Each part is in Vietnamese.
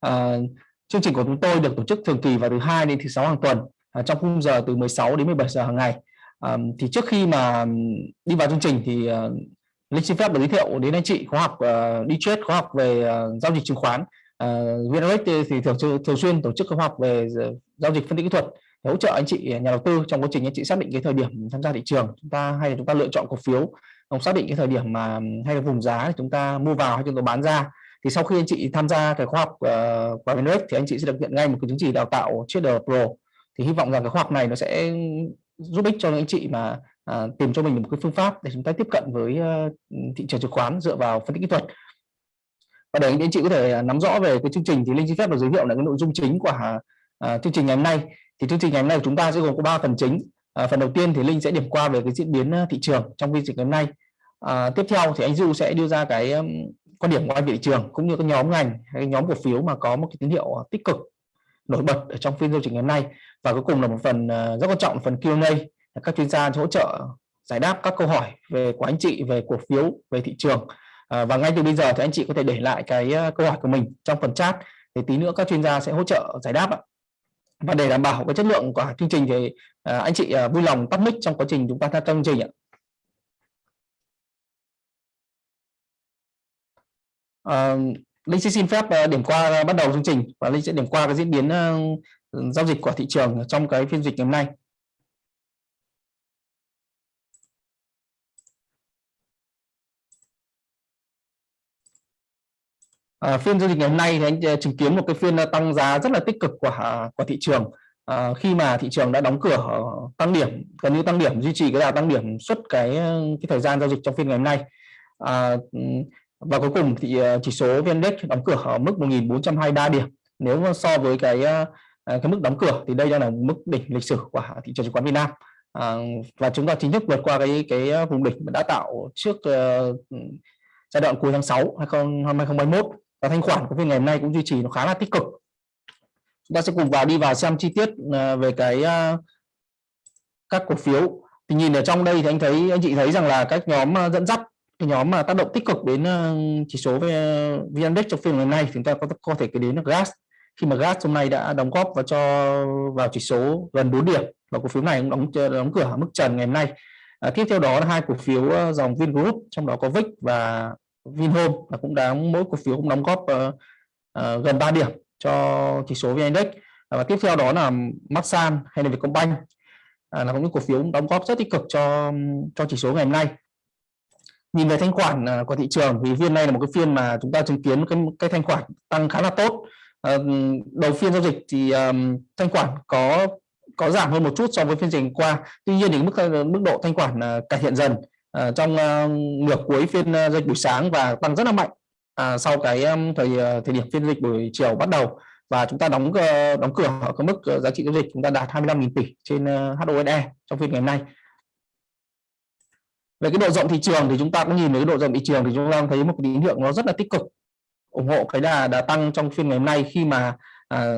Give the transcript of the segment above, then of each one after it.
À, chương trình của chúng tôi được tổ chức thường kỳ vào thứ hai đến thứ sáu hàng tuần à, trong khung giờ từ 16 đến 17 giờ hàng ngày. À, thì trước khi mà đi vào chương trình thì uh, Linh xin phép được giới thiệu đến anh chị khóa học uh, đi trade khóa học về uh, giao dịch chứng khoán. Uh, VNRX thì thường thường xuyên tổ chức khóa học về giao dịch phân tích kỹ thuật để hỗ trợ anh chị nhà đầu tư trong quá trình anh chị xác định cái thời điểm tham gia thị trường chúng ta hay là chúng ta lựa chọn cổ phiếu không xác định cái thời điểm mà hay là vùng giá thì chúng ta mua vào hay chúng ta bán ra thì sau khi anh chị tham gia cái khóa học uh, của VNRX thì anh chị sẽ được nhận ngay một cái chứng chỉ đào tạo trader pro. Thì hy vọng rằng cái khóa học này nó sẽ giúp ích cho những anh chị mà à, tìm cho mình một cái phương pháp để chúng ta tiếp cận với uh, thị trường chứng khoán dựa vào phân tích kỹ thuật. Và để anh chị có thể à, nắm rõ về cái chương trình thì linh xin phép được giới thiệu là cái nội dung chính của uh, chương trình ngày hôm nay. Thì chương trình ngày hôm nay của chúng ta sẽ gồm có ba phần chính. Uh, phần đầu tiên thì linh sẽ điểm qua về cái diễn biến ờ, thị trường trong chương trình ngày hôm nay. Uh, tiếp theo thì anh du sẽ đưa ra cái um, quan điểm của anh thị trường cũng như các nhóm ngành hay nhóm cổ phiếu mà có một cái tín hiệu ờ, tích cực nổi bật ở trong phiên giao dịch ngày hôm nay. Và cuối cùng là một phần ờ, rất quan trọng phần Q&A các chuyên gia hỗ trợ giải đáp các câu hỏi về của anh chị về cổ phiếu về thị trường. À, và ngay từ bây giờ thì anh chị có thể để lại cái câu hỏi của mình trong phần chat để tí nữa các chuyên gia sẽ hỗ trợ giải đáp ạ. Và để đảm bảo cái chất lượng của chương trình thì à, anh chị à, vui lòng tắt mic trong quá trình chúng ta tham gia chương trình ạ. Uh, Linh sẽ xin phép ờ, điểm qua ờ, bắt đầu chương trình và Linh sẽ điểm qua cái diễn biến uh, giao dịch của thị trường trong cái phiên dịch ngày hôm nay. À, phiên giao dịch ngày hôm nay thì anh chứng kiến một cái phiên tăng giá rất là tích cực của của thị trường à, khi mà thị trường đã đóng cửa tăng điểm gần như tăng điểm duy trì cái đà tăng điểm suốt cái cái thời gian giao dịch trong phiên ngày hôm nay à, và cuối cùng thì ờ, chỉ số VN Index đóng cửa ở mức 1.423 điểm. Nếu mà so với cái ờ, à, cái mức đóng cửa thì đây đang là mức đỉnh lịch sử của thị trường chứng khoán Việt Nam. À, và chúng ta chính thức vượt qua cái cái ờ, vùng đỉnh đã tạo trước uh, giai đoạn cuối tháng 6 2021 và thanh khoản của phiên ngày hôm nay cũng duy trì nó khá là tích cực. Chúng ta sẽ cùng vào đi vào xem chi tiết về cái uh, các cổ phiếu. Thì nhìn ở trong đây thì anh thấy anh chị thấy rằng là các nhóm dẫn dắt cái nhóm mà tác động tích cực đến ờ, chỉ số về ờ, VN Index trong phiên ngày hôm nay chúng ta có có thể kể đến là gas khi mà gas hôm nay đã đóng góp và cho vào chỉ số gần 4 điểm và cổ phiếu này cũng đóng ờ, đóng cửa ở mức trần ngày hôm nay. À, tiếp theo đó là hai cổ phiếu dòng Vingroup trong đó có VIX và Vinhome là cũng đáng mỗi cổ phiếu cũng đóng góp uh, uh, gần 3 điểm cho chỉ số VN Index. Và tiếp theo đó là Masan hay là Vietcombank. À, là những cổ phiếu đóng góp rất tích cực cho cho chỉ số ngày hôm nay nhìn về thanh khoản à, của thị trường thì phiên này là một cái phiên mà chúng ta chứng kiến cái cái thanh khoản tăng khá là tốt. Ờ, đầu phiên giao dịch thì um, thanh khoản có có giảm hơn một chút so với phiên trình qua. Tuy nhiên thì mức ờ, mức độ thanh khoản uh, cải thiện dần ờ, trong uh, nửa cuối phiên uh, dịch buổi sáng và tăng rất là mạnh uh, sau cái um, thời uh, thời điểm phiên dịch buổi chiều bắt đầu. Và chúng ta đóng uh, đóng cửa ở cái mức uh, giá trị giao dịch chúng ta đạt 25.000 tỷ trên uh, HOSE trong phiên ngày hôm nay về cái độ rộng thị trường thì chúng ta cũng nhìn thấy cái độ rộng thị trường thì chúng ta thấy một cái tín hiệu nó rất là tích cực. Ủng hộ cái đà đà tăng trong phiên ngày hôm nay khi mà à,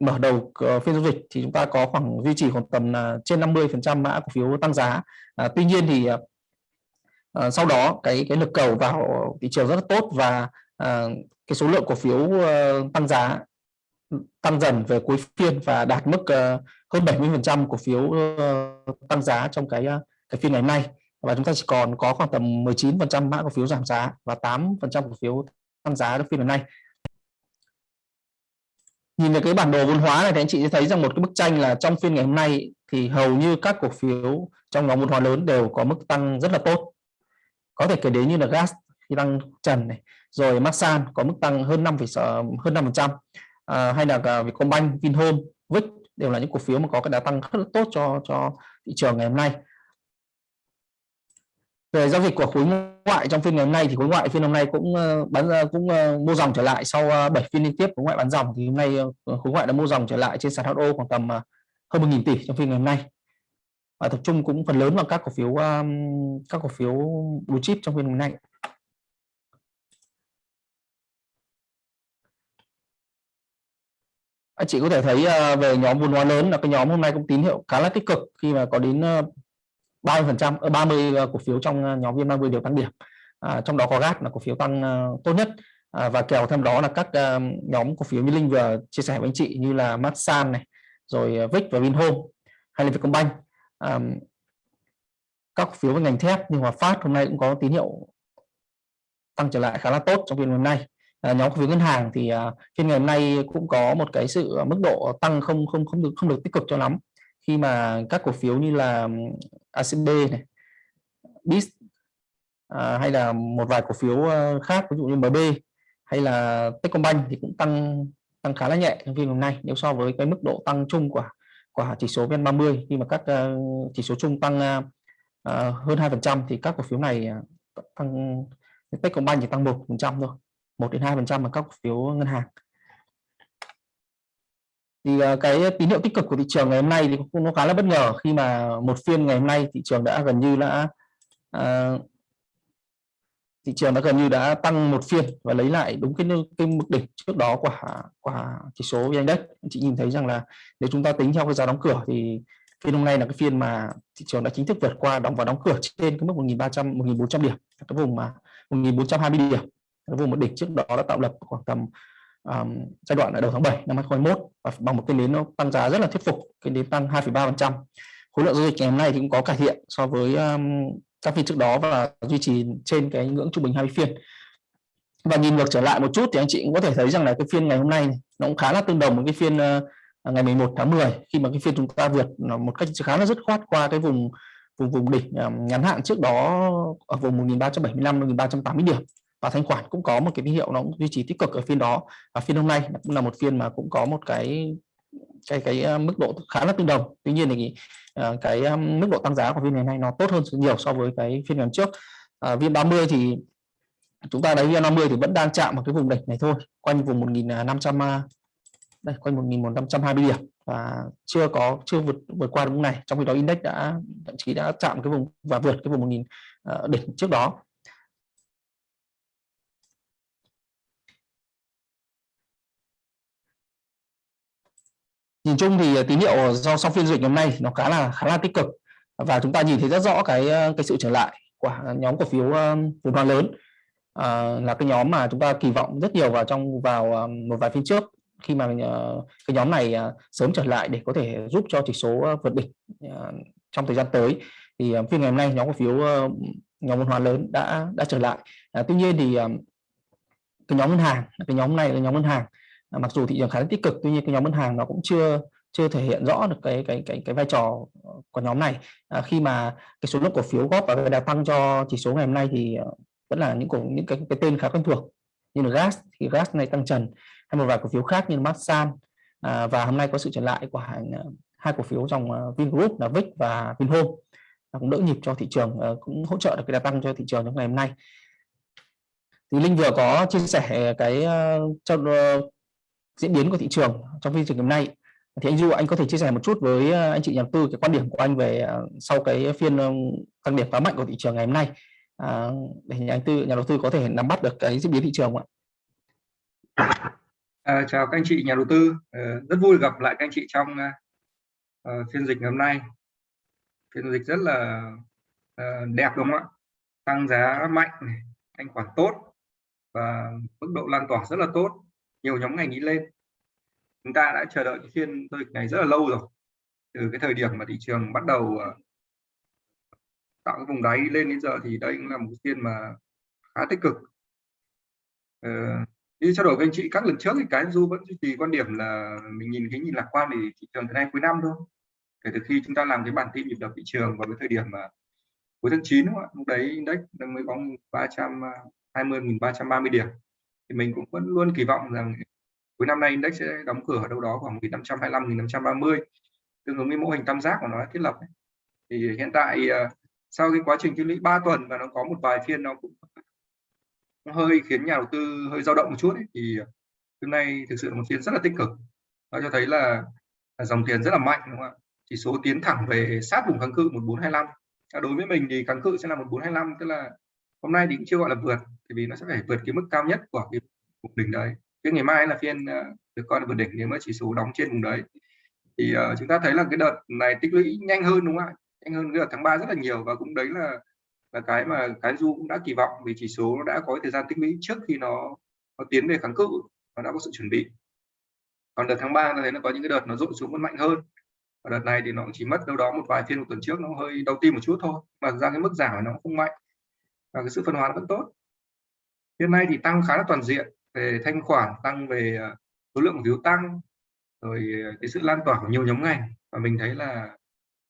mở đầu ờ, phiên giao dịch thì chúng ta có khoảng duy trì khoảng tầm uh, trên 50 phần trăm mã cổ phiếu tăng giá. À, tuy nhiên thì à, à, sau đó cái cái lực cầu vào thị trường rất là tốt và à, cái số lượng cổ phiếu uh, tăng giá tăng dần về cuối phiên và đạt mức uh, hơn 70% cổ phiếu uh, tăng giá trong cái cái phiên ngày hôm nay và chúng ta chỉ còn có khoảng tầm 19% mã cổ phiếu giảm giá và 8% cổ phiếu tăng giá trong phiên hôm nay. Nhìn về cái bản đồ vốn hóa này thì anh chị sẽ thấy rằng một cái bức tranh là trong phiên ngày hôm nay thì hầu như các cổ phiếu trong nhóm vốn hóa lớn đều có mức tăng rất là tốt. Có thể kể đến như là gas khi tăng trần này rồi Masan có mức tăng hơn 5, hơn 5 phần trăm à, hay là Vietcombank, Vinhome, Vic đều là những cổ phiếu mà có cái đà tăng rất là tốt cho cho thị trường ngày hôm nay về giao dịch của khối ngoại trong phiên ngày hôm nay thì khối ngoại phiên hôm nay cũng ờ, bán ờ, cũng ờ, mua dòng trở lại sau 7 phiên liên tiếp khối ngoại bán dòng. Thì hôm nay khối ngoại đã mua dòng trở lại trên sàn HO khoảng tầm hơn 1.000 tỷ trong phiên ngày hôm nay. Và tập trung cũng phần lớn vào các cổ phiếu các cổ phiếu blue chip trong phiên hôm nay. Anh chị có thể thấy về nhóm vốn hóa lớn là cái nhóm hôm nay cũng tín hiệu khá là tích cực khi mà có đến 30 phần trăm ờ, 30 ờ, cổ phiếu trong ờ, nhóm VN50 đều tăng điểm. À, trong đó có GAT là cổ phiếu tăng tốt nhất. À, và kèo thêm đó là các nhóm cổ phiếu như Linh vừa chia sẻ với anh chị như là Masan này rồi Vic và Vinhome hay là Vietcombank. À, các cổ phiếu với ngành thép như Hòa Phát hôm nay cũng có tín hiệu tăng trở lại khá là tốt trong phiên hôm nay. À, nhóm cổ phiếu ngân hàng thì à, phiên ngày hôm nay cũng có một cái sự mức độ tăng không không không được không được tích cực cho lắm khi mà các cổ phiếu như là ACB này, BIS à, hay là một vài cổ phiếu ờ, khác ví dụ như MB hay là Techcombank thì cũng tăng tăng khá là nhẹ trong phiên hôm nay. Nếu so với cái mức độ tăng chung của của chỉ số VN30 khi mà các uh, chỉ số chung tăng uh, hơn 2% thì các cổ phiếu này uh, tăng Techcombank chỉ tăng 1% thôi 1 đến 2% là các cổ phiếu ngân hàng thì ờ, cái tín hiệu tích cực của thị trường ngày hôm nay thì cũng nó khá là bất ngờ khi mà một phiên ngày hôm nay thị trường đã gần như đã uh, thị trường đã gần như đã tăng một phiên và lấy lại đúng cái cái mức đỉnh trước đó của của chỉ số vn index. Chị nhìn thấy rằng là nếu chúng ta tính theo cái giá đóng cửa thì phiên hôm nay là cái phiên mà thị trường đã chính thức vượt qua đóng và đóng cửa trên cái mức 1.300 1.400 điểm cái vùng mà 1.420 điểm cái vùng một đỉnh trước đó đã tạo lập khoảng tầm um, giai đoạn ở đầu tháng 7 năm 2021 và bằng một cái nến nó tăng giá rất là thuyết phục cái nến tăng 2,3% khối lượng giao dịch ngày hôm nay thì cũng có cải thiện so với um, các phiên trước đó và duy trì trên cái ngưỡng trung bình 20 phiên. Và nhìn ngược trở lại một chút thì anh chị cũng có thể thấy rằng là cái phiên ngày hôm nay nó cũng khá là tương đồng với cái phiên uh, ngày 11 tháng 10 khi mà cái phiên chúng ta vượt một cách khá là dứt khoát qua cái vùng vùng vùng đỉnh um, ngắn hạn trước đó ở vùng 1375 1380 điểm và thanh khoản cũng có một cái tín hiệu nó cũng duy trì tích cực ở phiên đó. Và phiên hôm nay cũng là một phiên mà cũng có một cái cái cái ờ, mức độ khá là tương đồng. Tuy nhiên thì ờ, cái ờ, mức độ tăng giá của phiên ngày nay nó tốt hơn nhiều so với cái phiên ngày trước. À, viên 30 thì chúng ta thấy viên 50 thì vẫn đang chạm vào cái vùng đỉnh này thôi quanh vùng 1500 đây quanh 1520 điểm. Và chưa có chưa vượt vượt qua vùng này trong khi đó index đã thậm chí đã chạm cái vùng và vượt cái vùng 1000 uh, đỉnh trước đó. Nhìn chung thì ờ, tín hiệu do sau phiên dịch hôm nay nó khá là khá là tích cực. Và chúng ta nhìn thấy rất rõ cái ờ, cái sự trở lại của nhóm cổ phiếu vốn hóa lớn. À, là cái nhóm mà chúng ta kỳ vọng rất nhiều vào trong vào một vài phiên trước khi mà cái nhóm này sớm trở lại để có thể giúp cho chỉ số vượt đỉnh trong thời gian tới. Thì phiên ngày hôm nay nhóm cổ phiếu nhóm vốn hóa lớn đã đã trở lại. À, tuy nhiên thì cái nhóm ngân hàng cái nhóm này là nhóm ngân hàng mặc dù thị trường khá là tích cực tuy nhiên cái nhóm ngân hàng nó cũng chưa chưa thể hiện rõ được cái cái cái cái vai trò của nhóm này. À, khi mà cái số lượng cổ phiếu góp và đã tăng cho chỉ số ngày hôm nay thì ờ, vẫn là những cổ những cái cái tên khá quen thuộc như là gas thì gas này tăng trần. Hay một vài cổ phiếu khác như là Masan à, và hôm nay có sự trở lại của hai, ờ, hai cổ phiếu dòng ờ, Vingroup là Vic và Vinhome. Cũng đỡ nhịp cho thị trường cũng hỗ trợ được cái đà tăng cho thị trường trong ngày hôm nay. Thì Linh vừa có chia sẻ cái cho diễn biến của thị trường trong phiên trường hôm nay. Thì anh Du anh có thể chia sẻ một chút với ờ, anh chị nhà đầu tư cái quan điểm của anh về ờ, sau cái phiên tăng điểm khá mạnh của thị trường ngày hôm nay à, để nhà đầu tư nhà đầu tư có thể nắm bắt được cái diễn biến thị trường không ạ? À, chào các anh chị nhà đầu tư. Rất vui gặp lại các anh chị trong uh, phiên dịch ngày hôm nay. Phiên dịch rất là uh, đẹp đúng không ạ? Tăng giá mạnh thanh khoản tốt và mức độ lan tỏa rất là tốt nhiều nhóm ngành đi lên. Chúng ta đã chờ đợi phiên giao dịch này rất là lâu rồi. Từ cái thời điểm mà thị trường bắt đầu ờ, tạo cái vùng đáy lên đến giờ thì đây cũng là một phiên mà khá tích cực. Ờ, như trao đổi với anh chị các lần trước thì cái du vẫn duy trì quan điểm là mình nhìn cái nhìn lạc quan thì thị trường thế nay cuối năm thôi. Kể từ khi chúng ta làm cái bản tin nhịp đập thị trường vào cái thời điểm mà cuối tháng 9 đúng không ạ? Lúc đấy index mới có 320 330 điểm thì mình cũng vẫn luôn kỳ vọng rằng cuối năm nay index sẽ đóng cửa ở đâu đó khoảng 1525 1530 tương ứng với mô hình tam giác của nó thiết lập thì hiện tại ờ, sau cái quá trình tích lũy 3 tuần và nó có một vài phiên nó cũng nó hơi khiến nhà đầu tư hơi dao động một chút ấy, thì hôm nay thực sự là một phiên rất là tích cực. Nó cho thấy là, là dòng tiền rất là mạnh đúng không ạ? Chỉ số tiến thẳng về sát vùng kháng cự 1425 đối với mình thì kháng cự sẽ là 1425 tức là hôm nay thì cũng chưa gọi là vượt thì vì nó sẽ phải vượt cái mức cao nhất của cái vùng đỉnh đấy. Cái ngày mai là phiên ờ, được coi là vượt đỉnh nếu mà chỉ số đóng trên vùng đấy. Thì uh, chúng ta thấy là cái đợt này tích lũy nhanh hơn đúng không ạ? Nhanh hơn cái đợt tháng 3 rất là nhiều và cũng đấy là là cái mà cái du cũng đã kỳ vọng vì chỉ số nó đã có thời gian tích lũy trước khi nó nó tiến về kháng cự và đã có sự chuẩn bị. Còn đợt tháng 3 ta thấy nó có những cái đợt nó rội xuống vẫn mạnh hơn. Và đợt này thì nó chỉ mất đâu đó một vài phiên một tuần trước nó hơi đau tim một chút thôi. Mà ra cái mức giảm nó cũng không mạnh và cái sự phân hóa vẫn tốt. Hiện nay thì tăng khá là toàn diện về thanh khoản tăng về ờ, số lượng phiếu tăng rồi ờ, cái sự lan tỏa của nhiều nhóm ngành. Và mình thấy là,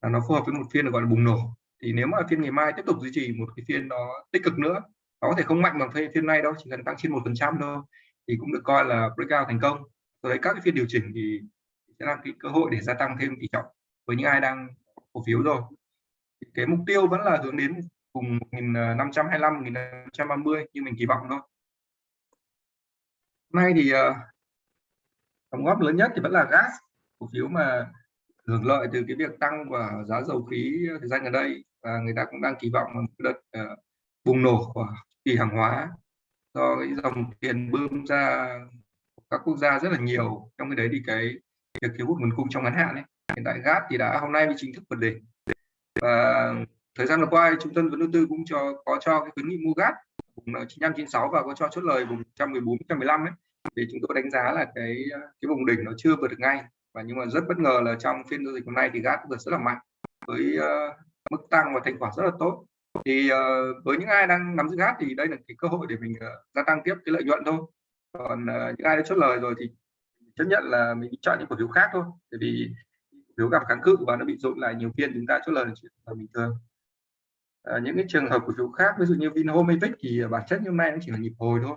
là nó phù hợp với một phiên được gọi là bùng nổ. Thì nếu mà phiên ngày mai tiếp tục duy trì một cái phiên nó tích cực nữa nó có thể không mạnh bằng phiên phiên nay đâu chỉ cần tăng trên một phần trăm thôi thì cũng được coi là breakout thành công. Rồi đấy các cái phiên điều chỉnh thì sẽ là cái cơ hội để gia tăng thêm tỷ trọng với những ai đang cổ phiếu rồi. Cái mục tiêu vẫn là hướng đến cùng 1525 1530 như mình kỳ vọng thôi. Nay thì ờ, đóng góp lớn nhất thì vẫn là gas cổ phiếu mà hưởng lợi từ cái việc tăng của giá dầu khí thời gian gần đây. Và người ta cũng đang kỳ vọng một đợt uh, bùng nổ của kỳ hàng hóa do cái dòng tiền bơm ra các quốc gia rất là nhiều. Trong cái đấy thì cái việc thiếu hụt nguồn cung trong ngắn hạn ấy hiện tại gas thì đã hôm nay mới chính thức vượt đỉnh. Và thời gian vừa qua trung tâm vấn đầu tư cũng cho có cho cái khuyến nghị mua gas vùng 95 96 và có cho chốt lời vùng 114 115 ấy. Thì chúng tôi đánh giá là cái cái vùng đỉnh nó chưa vượt được ngay. Và nhưng mà rất bất ngờ là trong phiên giao dịch hôm nay thì gas vượt rất là mạnh với uh, mức tăng và thành quả rất là tốt. Thì uh, với những ai đang nắm giữ gas thì đây là cái cơ hội để mình uh, gia tăng tiếp cái lợi nhuận thôi. Còn uh, những ai đã chốt lời rồi thì chấp nhận là mình chọn những cổ phiếu khác thôi. Bởi vì cổ phiếu gặp kháng cự và nó bị dội lại nhiều phiên chúng ta chốt lời là chuyện là bình thường à, những cái trường hợp cổ phiếu khác ví dụ như Vinhome Evic thì bản chất như hôm nay nó chỉ là nhịp hồi thôi.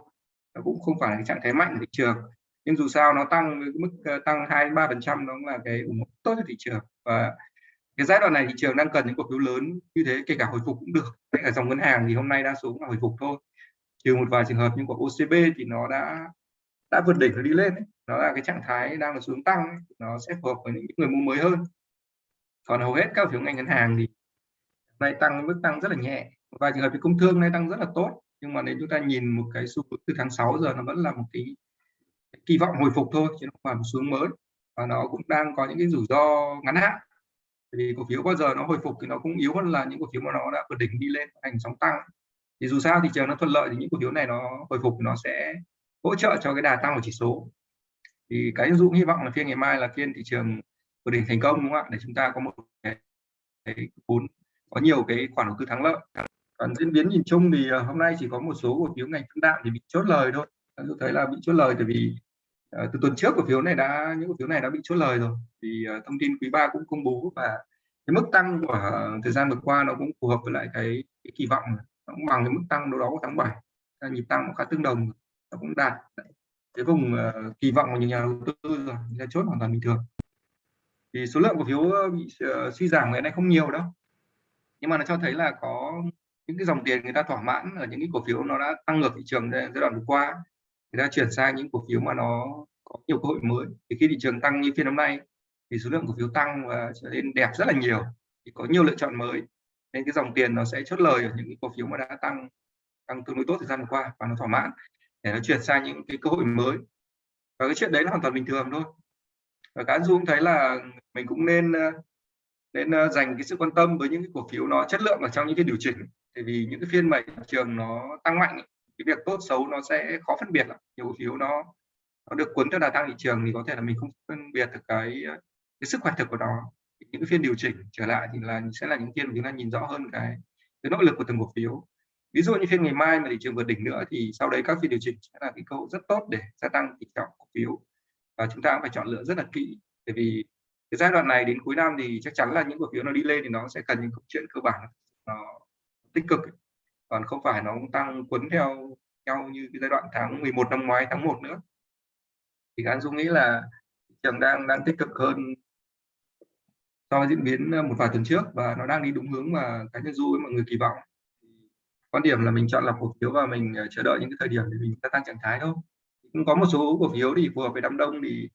Nó cũng không phải là cái trạng thái mạnh của thị trường. Nhưng dù sao nó tăng với mức ờ, tăng hai ba phần trăm nó cũng là cái ủng hộ tốt cho thị trường. Và cái giai đoạn này thị trường đang cần những cổ phiếu lớn như thế kể cả hồi phục cũng được. Kể cả dòng ngân hàng thì hôm nay đa số là hồi phục thôi. Trừ một vài trường hợp như của OCB thì nó đã đã vượt đỉnh rồi đi lên ấy. nó là cái trạng thái đang là xuống tăng ấy. nó sẽ phù hợp với những người mua mới hơn. Còn hầu hết các phiếu ngành ngân hàng thì nay tăng mức tăng rất là nhẹ. Và trường hợp thì công thương nay tăng rất là tốt. Nhưng mà nếu chúng ta nhìn một cái xu hướng từ tháng 6 giờ nó vẫn là một cái, kỳ vọng hồi phục thôi chứ không phải một xuống mới. Và nó cũng đang có những cái rủi ro ngắn hạn. Vì cổ phiếu bao giờ nó hồi phục thì nó cũng yếu hơn là những cổ phiếu mà nó đã vượt đỉnh đi lên thành sóng tăng. Thì dù sao thị trường nó thuận lợi thì những cổ phiếu này nó hồi phục nó sẽ hỗ trợ cho cái đà tăng của chỉ số. Thì cái dụ hy vọng là phiên ngày mai là phiên thị trường vượt đỉnh thành công đúng không ạ? Để chúng ta có một cái, cái vốn có nhiều cái khoản đầu tư thắng lợi. Còn diễn biến nhìn chung thì ờ, hôm nay chỉ có một số cổ phiếu ngành phân đạm thì bị chốt lời thôi. Ờ, tôi thấy là bị chốt lời tại vì uh, từ tuần trước cổ phiếu này đã những cổ phiếu này đã bị chốt lời rồi. Vì uh, thông tin quý ba cũng công bố và cái mức tăng của thời gian vừa qua nó cũng phù hợp với lại cái, cái kỳ vọng nó cũng bằng cái mức tăng đâu đó của tháng 7 nhịp tăng khá tương đồng. Nó cũng đạt cái vùng uh, kỳ vọng của những nhà đầu tư rồi là chốt hoàn toàn bình thường. Thì số lượng cổ phiếu bị uh, suy giảm ngày nay không nhiều đâu nhưng mà nó cho thấy là có những cái dòng tiền người ta thỏa mãn ở những cái cổ phiếu nó đã tăng ngược thị trường giai đoạn vừa qua. Người ta chuyển sang những cổ phiếu mà nó có nhiều cơ hội mới. Thì khi thị trường tăng như phiên hôm nay, thì số lượng cổ phiếu tăng và trở nên đẹp rất là nhiều. Thì có nhiều lựa chọn mới. Nên cái dòng tiền nó sẽ chốt lời ở những cái cổ phiếu mà đã tăng tăng tương đối tốt thời gian vừa qua và nó thỏa mãn để nó chuyển sang những cái cơ hội mới. Và cái chuyện đấy là hoàn toàn bình thường thôi. Và cá dung thấy là mình cũng nên nên ờ, dành cái sự quan tâm với những cái cổ phiếu nó chất lượng ở trong những cái điều chỉnh. Tại vì những cái phiên mà thị trường nó tăng mạnh, cái việc tốt xấu nó sẽ khó phân biệt lắm. Nhiều cổ phiếu nó nó được cuốn theo đà tăng thị trường thì có thể là mình không phân biệt được cái ờ, cái sức khỏe thực của nó. Những cái phiên điều chỉnh trở lại thì là sẽ là những phiên mà chúng ta nhìn rõ hơn cái cái nỗ lực của từng cổ phiếu. Ví dụ như phiên ngày mai mà thị trường vượt đỉnh nữa thì sau đấy các phiên điều chỉnh sẽ là cái cơ hội rất tốt để gia tăng tỷ trọng cổ phiếu. Và chúng ta cũng phải chọn lựa rất là kỹ bởi vì cái giai đoạn này đến cuối năm thì chắc chắn là những cổ phiếu nó đi lên thì nó sẽ cần những câu chuyện cơ bản, nó tích cực. Còn không phải nó tăng quấn theo nhau như cái giai đoạn tháng 11 năm ngoái, tháng 1 nữa. Thì anh Dung nghĩ là thị trường đang đang tích cực hơn so với diễn biến ờ, một vài tuần trước và nó đang đi đúng hướng mà cá nhân Du với mọi người kỳ vọng. Quan điểm là mình chọn lọc cổ phiếu và mình ờ, chờ đợi những cái thời điểm để mình gia tăng trạng thái thôi. Cũng có một số cổ phiếu thì phù hợp với đám đông thì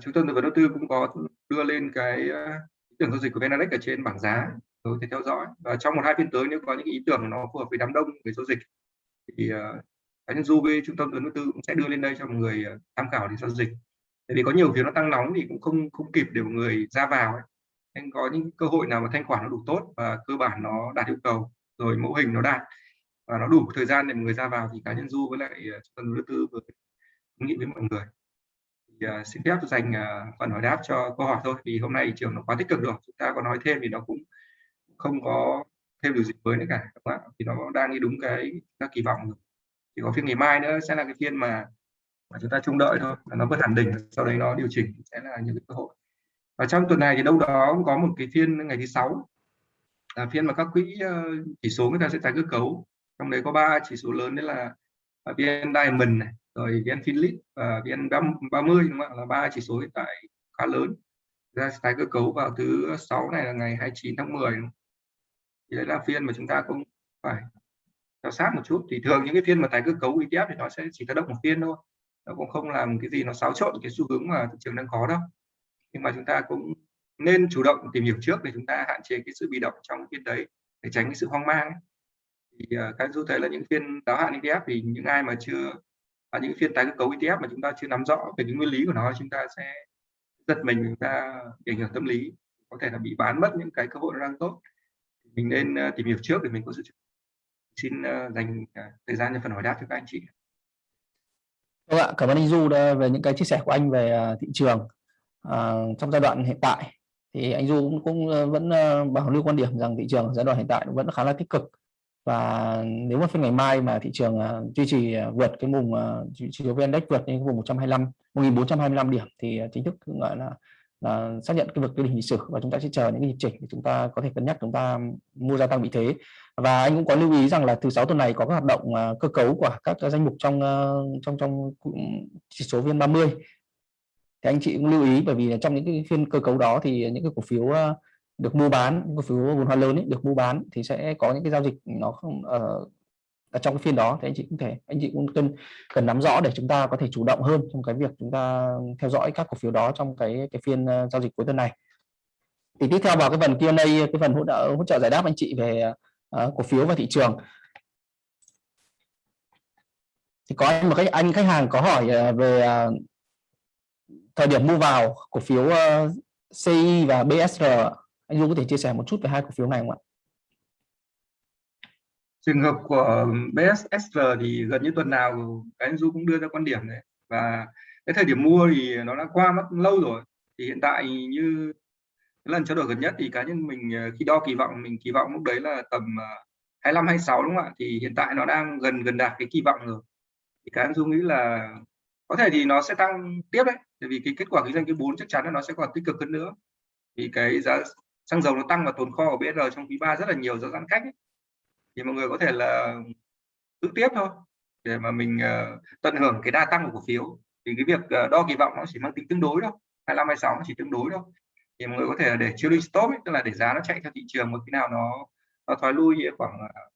trung tâm tư vấn đầu tư cũng có đưa lên cái ờ, ý tưởng giao dịch của Venadex ở trên bảng giá rồi thể theo dõi. Và trong một hai phiên tới nếu có những ý tưởng nó phù hợp với đám đông về giao dịch, thì ờ, cá nhân du với trung tâm tư vấn đầu tư cũng sẽ đưa lên đây cho mọi người ờ, tham khảo để giao dịch. Tại vì có nhiều phiếu nó tăng nóng thì cũng không không kịp để mọi người ra vào ấy. nên có những cơ hội nào mà thanh khoản nó đủ tốt và cơ bản nó đạt yêu cầu, rồi mẫu hình nó đạt và nó đủ thời gian để người ra vào thì cá nhân du với lại trung tâm đầu tư vừa nghĩ với mọi người thì, uh, xin phép dành uh, phần hỏi đáp cho câu hỏi thôi vì hôm nay trường nó quá tích cực rồi chúng ta có nói thêm thì nó cũng không có thêm điều gì mới nữa cả đúng không? thì nó đang đi đúng cái các kỳ vọng rồi. thì có phiên ngày mai nữa sẽ là cái phiên mà, mà chúng ta trông đợi thôi nó vượt hẳn đỉnh sau đấy nó điều chỉnh sẽ là những cái cơ hội và trong tuần này thì đâu đó cũng có một cái phiên ngày thứ sáu là phiên mà các quỹ ờ, chỉ số người ta sẽ tái cơ cấu trong đấy có ba chỉ số lớn đấy là à, VN Diamond này rồi VN Philip và VN 30 đúng không? ạ? Là ba chỉ số hiện tại khá lớn. Ra tái cơ cấu vào thứ sáu này là ngày 29 tháng 10 thì đấy là phiên mà chúng ta cũng phải theo sát một chút. Thì thường những cái phiên mà tái cơ cấu ETF thì nó sẽ chỉ tác động một phiên thôi. Nó cũng không làm cái gì nó xáo trộn cái xu hướng mà thị trường đang có đâu. Nhưng mà chúng ta cũng nên chủ động tìm hiểu trước để chúng ta hạn chế cái sự bị động trong phiên đấy để tránh cái sự hoang mang ấy. thì uh, các du thấy là những phiên đáo hạn ETF thì những ai mà chưa ở những phiên tái cơ cấu ETF mà chúng ta chưa nắm rõ về cái nguyên lý của nó chúng ta sẽ giật mình chúng ta ảnh hưởng tâm lý. Có thể là bị bán mất những cái cơ hội đang tốt. Mình nên ờ, tìm hiểu trước để mình có sự xin ờ, dành ờ, thời gian cho phần hỏi đáp cho các anh chị. Vâng ạ, cảm ơn anh Du về những cái chia sẻ của anh về thị trường à, trong giai đoạn hiện tại. Thì anh Du cũng, cũng vẫn bảo lưu quan điểm rằng thị trường giai đoạn hiện tại vẫn khá là tích cực và nếu mà phiên ngày mai mà thị trường uh, duy trì uh, vượt cái vùng uh, chỉ số VN Index vượt những vùng 125 1425 điểm thì chính thức gọi là là xác nhận cái vực cái đỉnh lịch sử và chúng ta sẽ chờ những cái nhịp chỉnh để chúng ta có thể cân nhắc chúng ta mua gia tăng vị thế. Và anh cũng có lưu ý rằng là thứ sáu tuần này có các hoạt động uh, cơ cấu của các danh mục trong uh, trong trong chỉ số vn 30 thì anh chị cũng lưu ý bởi vì trong những cái phiên cơ cấu đó thì những cái cổ phiếu uh, được mua bán cổ phiếu vốn hóa lớn ấy, được mua bán thì sẽ có những cái giao dịch nó không ở, ở trong cái phiên đó thì anh chị cũng thể anh chị cũng cần cần nắm rõ để chúng ta có thể chủ động hơn trong cái việc chúng ta theo dõi các cổ phiếu đó trong cái cái phiên uh, giao dịch cuối tuần này. Thì tiếp theo vào cái phần Q&A cái phần hỗ trợ hỗ trợ giải đáp anh chị về uh, cổ phiếu và thị trường. Thì có một cái anh khách hàng có hỏi uh, về uh, thời điểm mua vào cổ phiếu uh, CI và BSR anh Du có thể chia sẻ một chút về hai cổ phiếu này không ạ? Trường hợp của ờ, BSSR thì gần như tuần nào cái anh Du cũng đưa ra quan điểm đấy. Và cái thời điểm mua thì nó đã qua mất lâu rồi. Thì hiện tại như lần trao đổi gần nhất thì cá nhân mình ờ, khi đo kỳ vọng, mình kỳ vọng lúc đấy là tầm ờ, 25 26 đúng không ạ? Thì hiện tại nó đang gần gần đạt cái kỳ vọng rồi. Thì cá nhân Du nghĩ là có thể thì nó sẽ tăng tiếp đấy. Tại vì cái kết quả kinh doanh cái 4 chắc chắn là nó sẽ còn tích cực hơn nữa. Vì cái giá xăng dầu nó tăng và tồn kho của BR trong quý 3 rất là nhiều do giãn cách ấy. thì mọi người có thể là giữ tiếp thôi để mà mình uh, tận hưởng cái đa tăng của cổ phiếu. Thì cái việc uh, đo kỳ vọng nó chỉ mang tính tương đối thôi 25 26 nó chỉ tương đối thôi. Thì mọi người có thể là để trailing stop ấy, tức là để giá nó chạy theo thị trường một khi nào nó nó thoái lui khoảng uh,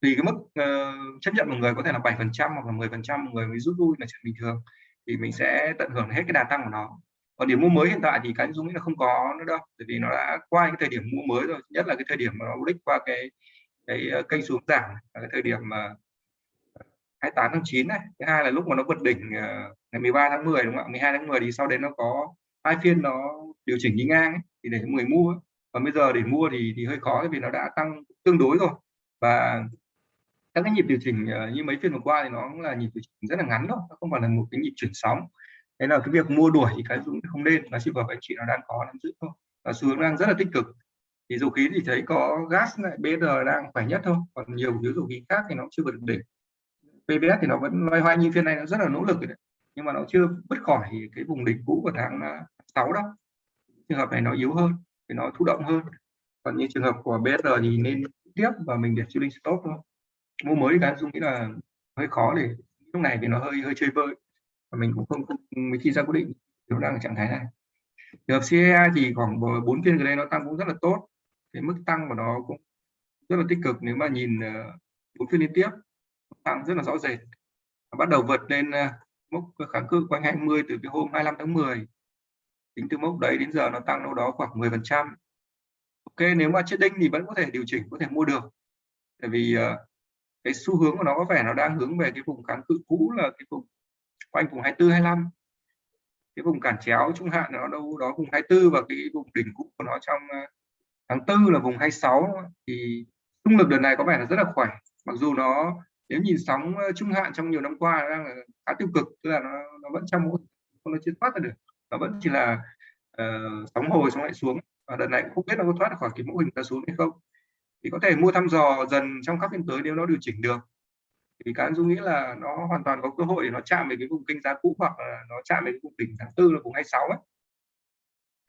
tùy cái mức uh, chấp nhận một người có thể là 7 phần trăm hoặc là 10 phần trăm người mới rút lui là chuyện bình thường. Thì mình sẽ tận hưởng hết cái đà tăng của nó còn điểm mua mới hiện tại thì cá nhân dung nghĩ là không có nữa đâu bởi vì nó đã qua cái thời điểm mua mới rồi nhất là cái thời điểm mà nó đích qua cái cái ờ, kênh xuống giảm là cái thời điểm mà ờ, 28 tháng 9 này. Thứ hai là lúc mà nó vượt đỉnh ờ, ngày 13 tháng 10 đúng không ạ? 12 tháng 10 thì sau đấy nó có hai phiên nó điều chỉnh đi ngang ấy, thì để người mua. Và bây giờ để mua thì thì hơi khó vì nó đã tăng tương đối rồi. Và các cái nhịp điều chỉnh như mấy phiên vừa qua thì nó cũng là nhịp điều chỉnh rất là ngắn thôi nó không phải là một cái nhịp chuyển sóng thế là cái việc mua đuổi thì cái dũng không nên, nó chỉ vào anh chị nó đang có nắm giữ thôi. Và xu hướng đang rất là tích cực. Thì dầu khí thì thấy có gas này BR đang khỏe nhất thôi, còn nhiều phiếu dầu khí khác thì nó chưa vượt đỉnh. PBS thì nó vẫn loay hoay như phiên này nó rất là nỗ lực rồi đấy. Nhưng mà nó chưa bứt khỏi cái vùng đỉnh cũ của tháng à, 6 đó trường hợp này nó yếu hơn, thì nó thụ động hơn. Còn như trường hợp của BR thì nên tiếp và mình để chilling stop thôi. Mua mới cái dung nghĩ là hơi khó để, lúc này thì nó hơi hơi chơi vơi mình cũng không, không khi ra quyết định nó đang ở trạng thái này. Trường hợp CEA thì khoảng bốn phiên gần đây nó tăng cũng rất là tốt. Cái mức tăng của nó cũng rất là tích cực nếu mà nhìn ờ, bốn phiên liên tiếp tăng rất là rõ rệt. Bắt đầu vượt lên ờ, mốc kháng cự quanh 20 từ cái hôm 25 tháng 10 tính từ mốc đấy đến giờ nó tăng đâu đó khoảng 10 phần trăm. Ok nếu mà chết đinh thì vẫn có thể điều chỉnh có thể mua được. Tại vì ờ, cái xu hướng của nó có vẻ nó đang hướng về cái vùng kháng cự cũ là cái vùng quanh vùng 24 25 cái vùng cản chéo trung hạn nó đâu đó vùng 24 và cái vùng đỉnh cũ của nó trong ờ, tháng tư là vùng 26 thì xung lực đợt này có vẻ là rất là khỏe. Mặc dù nó nếu nhìn sóng ờ, trung hạn trong nhiều năm qua đang là khá tiêu cực tức là nó nó vẫn trong không nó chưa thoát ra được. Nó vẫn chỉ là uh, sóng hồi xong lại xuống. Và đợt này cũng không biết nó có thoát khỏi cái mẫu hình ta xuống hay không. Thì có thể mua thăm dò dần trong các phiên tới nếu nó điều chỉnh được thì cá dung nghĩ là nó hoàn toàn có cơ hội để nó chạm về cái vùng kênh giá cũ hoặc là nó chạm về cái vùng đỉnh tháng tư là vùng 26 ấy.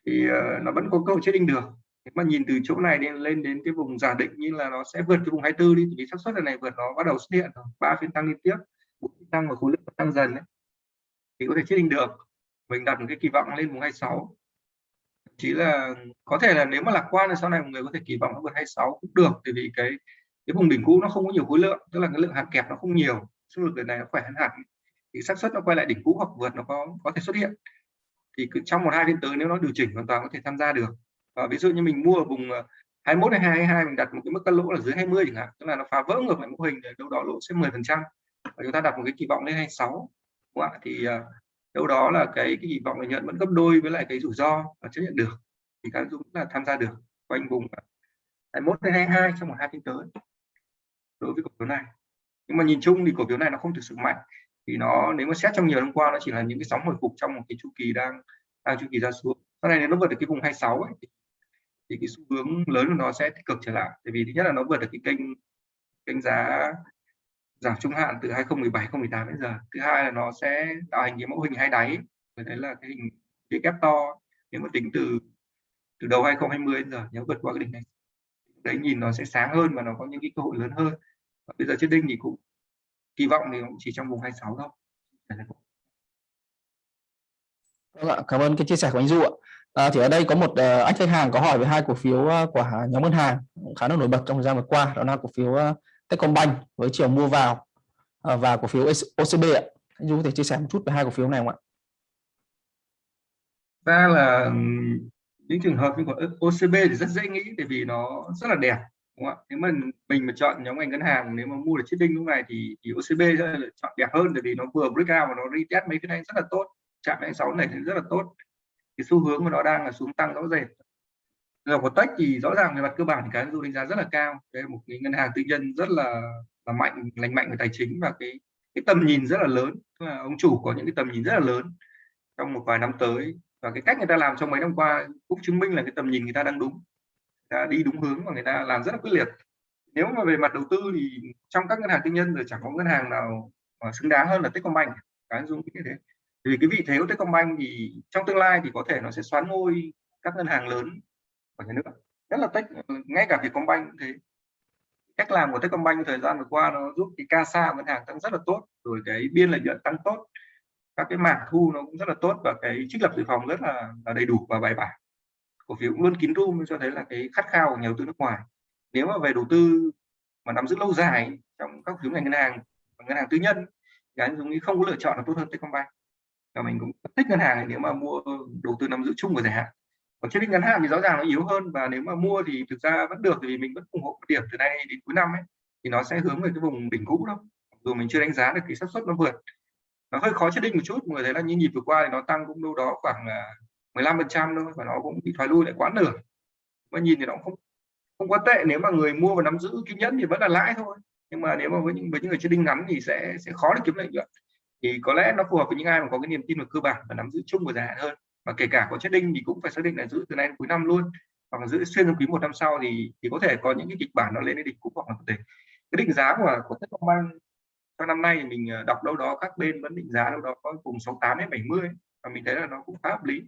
Thì uh, nó vẫn có cơ hội chết đinh được. Nếu mà nhìn từ chỗ này lên lên đến cái vùng giả định như là nó sẽ vượt cái vùng 24 đi thì xác suất là này vượt nó bắt đầu xuất hiện ba phiên tăng liên tiếp tăng và khối lượng tăng dần ấy. thì có thể chết đinh được. Mình đặt một cái kỳ vọng lên vùng 26 chỉ là có thể là nếu mà lạc quan thì sau này mọi người có thể kỳ vọng nó vượt 26 cũng được thì vì cái cái vùng đỉnh cũ nó không có nhiều khối lượng tức là cái lượng hàng kẹp nó không nhiều số lực lần này nó khỏe hơn hẳn. Thì xác suất nó quay lại đỉnh cũ hoặc vượt nó có có thể xuất hiện. Thì cứ trong một hai phiên tới nếu nó điều chỉnh hoàn toàn có thể tham gia được. Và ví dụ như mình mua ở vùng ờ, 21 hay 22 mình đặt một cái mức cắt lỗ là dưới 20 chẳng hạn tức là nó phá vỡ ngược lại mô hình để đâu đó lỗ sẽ 10 phần trăm. Và chúng ta đặt một cái kỳ vọng lên 26 đúng không? thì ờ, đâu đó là cái, cái kỳ vọng lợi nhuận vẫn gấp đôi với lại cái rủi ro và chấp nhận được. Thì các dũng là tham gia được quanh vùng 21 đến 22 trong một hai phiên tới đối với cổ phiếu này. Nhưng mà nhìn chung thì cổ phiếu này nó không thực sự mạnh. Thì nó nếu mà xét trong nhiều năm qua nó chỉ là những cái sóng hồi phục trong một cái chu kỳ đang đang chu kỳ ra xuống. Sau này nếu nó vượt được cái vùng 26 ấy, thì, thì cái xu hướng lớn của nó sẽ tích cực trở lại. Tại vì thứ nhất là nó vượt được cái kênh kênh giá giảm trung hạn từ 2017 2018 đến giờ. Thứ hai là nó sẽ tạo hình cái mẫu hình hai đáy. Và đấy là cái hình cái kép to. Nếu mà tính từ từ đầu 2020 đến giờ nếu vượt qua cái đỉnh này đấy nhìn nó sẽ sáng hơn và nó có những cái cơ hội lớn hơn bây giờ trên đinh thì cũng kỳ vọng thì cũng chỉ trong vùng 26 thôi Vâng cảm ơn cái chia sẻ của anh Du ạ. À, thì ở đây có một uh, anh khách hàng có hỏi về hai cổ phiếu uh, của nhóm ngân hàng khá là nổi bật trong thời gian vừa qua, đó là cổ phiếu uh, Techcombank với chiều mua vào uh, và cổ phiếu OCB ạ. Anh Du có thể chia sẻ một chút về hai cổ phiếu này không ạ? Ra là những trường hợp như của OCB thì rất dễ nghĩ tại vì nó rất là đẹp đúng không ạ? Nếu mà mình mà chọn nhóm ngành ngân hàng nếu mà mua được chiếc đinh lúc này thì, thì OCB sẽ là chọn đẹp hơn bởi vì nó vừa breakout và nó retest mấy cái này rất là tốt. Chạm đến sáu này thì rất là tốt. Cái xu hướng của nó đang là xuống tăng rõ rệt. Rồi của tech thì rõ ràng về mặt cơ bản thì cái du đánh giá rất là cao. Đây là một cái ngân hàng tư nhân rất là là mạnh lành mạnh về tài chính và cái cái tầm nhìn rất là lớn. Tức là ông chủ có những cái tầm nhìn rất là lớn trong một vài năm tới. Và cái cách người ta làm trong mấy năm qua cũng chứng minh là cái tầm nhìn người ta đang đúng ta đi đúng hướng và người ta làm rất là quyết liệt. Nếu mà về mặt đầu tư thì trong các ngân hàng tư nhân thì chẳng có ngân hàng nào mà xứng đáng hơn là Techcombank. Cái dung như thế. Vì cái vị thế của Techcombank thì trong tương lai thì có thể nó sẽ xoán ngôi các ngân hàng lớn của nhà nước. Rất là Tech ngay cả Vietcombank cũng thế. Cách làm của Techcombank thời gian vừa qua nó giúp cái CASA ngân hàng tăng rất là tốt rồi cái biên lợi nhuận tăng tốt. Các cái mảng thu nó cũng rất là tốt và cái trích lập dự phòng rất là, là đầy đủ và bài bản cổ phiếu cũng luôn kín room cho thấy là cái khát khao của nhà đầu tư nước ngoài. Nếu mà về đầu tư mà nắm giữ lâu dài trong các phiếu ngành ngân hàng ngân hàng tư nhân, thì anh dùng không có lựa chọn là tốt hơn Techcombank. Và mình cũng thích ngân hàng này nếu mà mua đầu tư nắm giữ chung của dài hạn. Còn trên ngân hàng thì rõ ràng nó yếu hơn, và nếu mà mua thì thực ra vẫn được, vì mình vẫn ủng hộ điểm từ nay đến cuối năm ấy, thì nó sẽ hướng về cái vùng đỉnh cũ đâu dù mình chưa đánh giá được cái xác suất nó vượt. Nó hơi khó chết định một chút mọi người thấy là như nhịp vừa qua thì nó tăng cũng đâu đó khoảng à, 15 phần trăm thôi và nó cũng bị thoái lui lại quá nửa. Mà nhìn thì nó không không quá tệ, nếu mà người mua và nắm giữ kiên nhẫn thì vẫn là lãi thôi. Nhưng mà nếu mà với những với những người chơi đinh ngắn thì sẽ sẽ khó để kiếm lợi nhuận. Thì có lẽ nó phù hợp với những ai mà có cái niềm tin về cơ bản và nắm giữ chung của dài hạn hơn. Và kể cả có chết đinh thì cũng phải xác định là giữ từ nay đến cuối năm luôn. Hoặc là giữ xuyên trong quý một năm sau thì thì có thể có những cái kịch bản nó lên đến đỉnh cũ hoặc là thể. Cái định giá của của Techcombank trong năm nay mình ờ, đọc đâu đó các bên vẫn định giá đâu đó có vùng 68 đến 70 và mình thấy là nó cũng khá hợp lý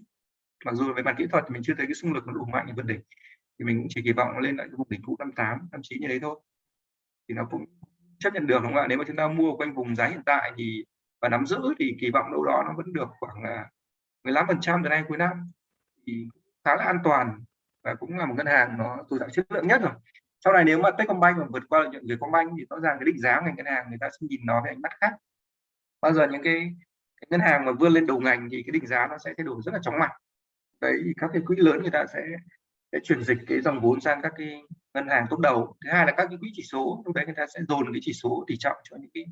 mặc dù về mặt kỹ thuật thì mình chưa thấy cái xung lực nó đủ mạnh để vượt đỉnh thì mình cũng chỉ kỳ vọng nó lên lại cái vùng đỉnh cũ 58 59 như đấy thôi. Thì nó cũng chấp nhận được đúng không ạ? Nếu mà chúng ta mua quanh vùng giá hiện tại thì và nắm giữ thì kỳ vọng đâu đó nó vẫn được khoảng là 15 phần trăm từ nay cuối năm. Thì khá là an toàn và cũng là một ngân hàng nó tồn tạo chất lượng nhất rồi. Sau này nếu mà Techcombank mà vượt qua lợi nhuận Vietcombank thì rõ ràng cái định giá ngành ngân hàng người ta sẽ nhìn nó với ánh mắt khác. Bao giờ những cái, cái ngân hàng mà vươn lên đầu ngành thì cái định giá nó sẽ thay đổi rất là chóng mặt đấy các cái quỹ lớn người ta sẽ sẽ chuyển dịch cái dòng vốn sang các cái ngân hàng tốt đầu. Thứ hai là các cái quỹ chỉ số lúc đấy người ta sẽ dồn cái chỉ số tỷ trọng cho những cái,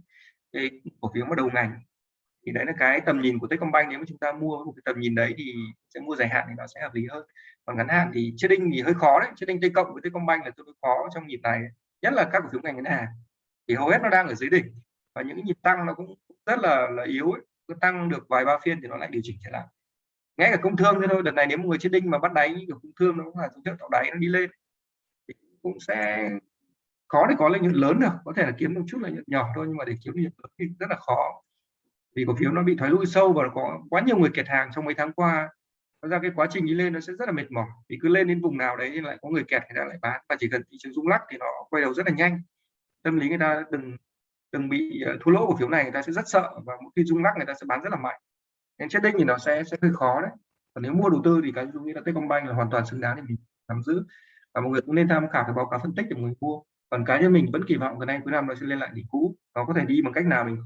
cái cổ phiếu mà đầu ngành. Thì đấy là cái tầm nhìn của Techcombank nếu mà chúng ta mua một cái tầm nhìn đấy thì sẽ mua dài hạn thì nó sẽ hợp lý hơn. Còn ngắn hạn thì trading thì hơi khó đấy trading T cộng với Techcombank là tương đối khó trong nhịp này nhất là các cổ phiếu ngành ngân hàng. Thì hầu hết nó đang ở dưới đỉnh và những cái nhịp tăng nó cũng rất là là yếu ấy. cứ tăng được vài ba phiên thì nó lại điều chỉnh trở lại ngay cả công thương thế thôi, đợt này nếu một người chết đinh mà bắt đáy như kiểu công thương nó cũng là dấu hiệu tạo đáy nó đi lên, thì cũng sẽ khó để có lợi nhuận lớn được. Có thể là kiếm một chút lợi nhuận nhỏ thôi, nhưng mà để kiếm lợi nhuận lớn thì rất là khó. Vì cổ phiếu nó bị thoái lui sâu và có quá nhiều người kẹt hàng trong mấy tháng qua. Nó ra cái quá trình đi lên nó sẽ rất là mệt mỏi. Vì cứ lên đến vùng nào đấy thì lại có người kẹt người ta lại bán. Và chỉ cần thị trường rung lắc thì nó quay đầu rất là nhanh. Tâm lý người ta đừng đừng bị ờ, thua lỗ cổ phiếu này, người ta sẽ rất sợ và mỗi khi rung lắc người ta sẽ bán rất là mạnh nên chết đích thì nó sẽ sẽ hơi khó đấy. Còn nếu mua đầu tư thì cái như là Techcombank là hoàn toàn xứng đáng để mình nắm giữ. Và mọi người cũng nên tham khảo cái báo cáo phân tích để mọi người mua. Còn cá nhân mình vẫn kỳ vọng cái đây, cuối năm nó sẽ lên lại đỉnh cũ. Nó có thể đi bằng cách nào mình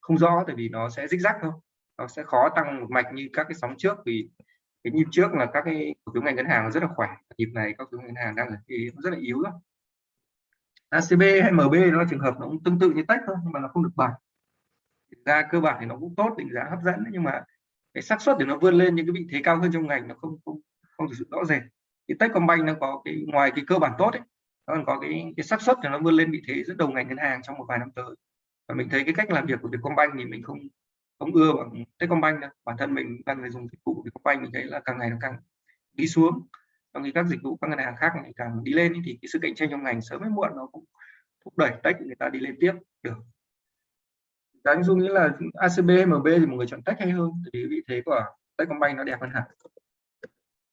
không rõ, tại vì nó sẽ rích rắc thôi. Nó sẽ khó tăng một mạch như các cái sóng trước vì cái nhịp trước là các cái cổ phiếu ngành ngân hàng rất là khỏe. Nhịp này các cổ phiếu ngân hàng đang ở rất là yếu đó. ACB hay MB nó là trường hợp nó cũng tương tự như tech thôi, nhưng mà nó không được bằng ra cơ bản thì nó cũng tốt, định giá hấp dẫn nhưng mà cái xác suất để nó vươn lên những cái vị thế cao hơn trong ngành nó không không không thực sự rõ rệt. Cái Techcombank nó có cái, ngoài cái cơ bản tốt ấy, nó còn có cái cái xác suất để nó vươn lên vị thế dẫn đầu ngành ngân hàng trong một vài năm tới. Và mình thấy cái cách làm việc của Vietcombank thì mình không không ưa bằng Techcombank đâu. Bản thân mình đang người dùng dịch vụ của Vietcombank mình thấy là càng ngày nó càng đi xuống. Trong khi các dịch vụ các ngân hàng khác ngày càng đi lên thì cái sự cạnh tranh trong ngành sớm hay muộn nó cũng thúc đẩy tech người ta đi lên tiếp, được đáng dung nghĩ là ACB MB thì một người chọn tech hay hơn? Vì vị thế của Techcombank nó đẹp hơn hẳn.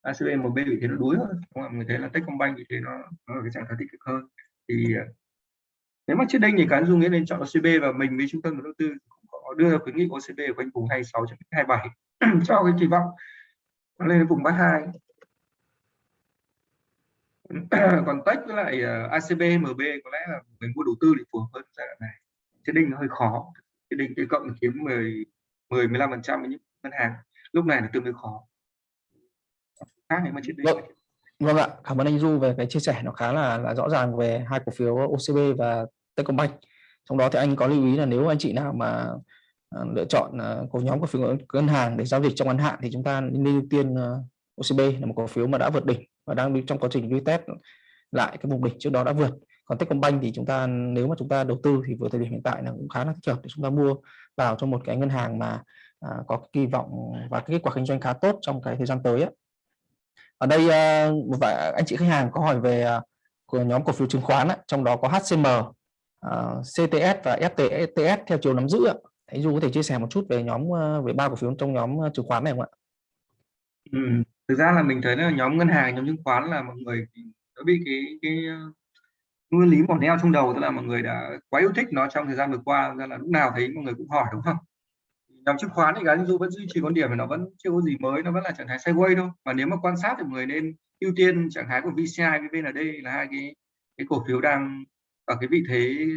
ACB MB vị thế nó đuối hơn đúng người thấy là Techcombank vị thế nó, nó ở cái trạng thái tích cực hơn. Thì à, nếu mà trước đây thì cá dung nghĩ nên chọn OCB và mình với trung tâm đầu tư cũng có đưa ra khuyến nghị OCB ở quanh vùng 26 27 cho cái kỳ vọng nó lên vùng 32 còn tech với lại à, ACB MB có lẽ là mình mua đầu tư thì phù hợp hơn giai đoạn này. Trên đinh nó hơi khó cái đinh cộng kiếm 10 10 15 phần trăm với những ngân hàng. Lúc này là tương đối khó. Khác nếu mà vâng. vâng ạ. Cảm ơn anh Du về cái chia sẻ. Nó khá là là rõ ràng về hai cổ phiếu OCB và Techcombank. Trong đó thì anh có lưu ý là nếu anh chị nào mà à, lựa chọn à, cổ nhóm cổ phiếu ngân hàng để giao dịch trong ngắn hạn thì chúng ta nên ưu tiên à, OCB là một cổ phiếu mà đã vượt đỉnh và đang trong quá trình retest lại cái vùng đỉnh trước đó đã vượt còn Techcombank thì chúng ta nếu mà chúng ta đầu tư thì vừa thời điểm hiện tại là cũng khá là thích hợp để chúng ta mua vào cho một cái ngân hàng mà à, có kỳ vọng và cái kết quả kinh doanh khá tốt trong cái thời gian tới ấy. ở đây à, một vài anh chị khách hàng có hỏi về à, của nhóm cổ phiếu chứng khoán ấy, trong đó có HCM à, CTS và FTS theo chiều nắm giữ ấy. Thầy Du có thể chia sẻ một chút về nhóm à, về ba cổ phiếu trong nhóm à, chứng khoán này không ạ? Ừ, thực ra là mình thấy là nhóm ngân hàng nhóm chứng khoán là mọi người đã bị cái cái nguyên lý mỏ neo trong đầu, tức là mọi người đã quá yêu thích nó trong thời gian vừa qua ra là lúc nào thấy mọi người cũng hỏi, đúng không? Nhóm chứng khoán thì gắn du vẫn duy trì quan điểm mà nó vẫn chưa có gì mới, nó vẫn là trạng thái sideways thôi. Và nếu mà quan sát thì mọi người nên ưu tiên trạng thái của VCI với VND là hai cái cái cổ phiếu đang ở cái vị thế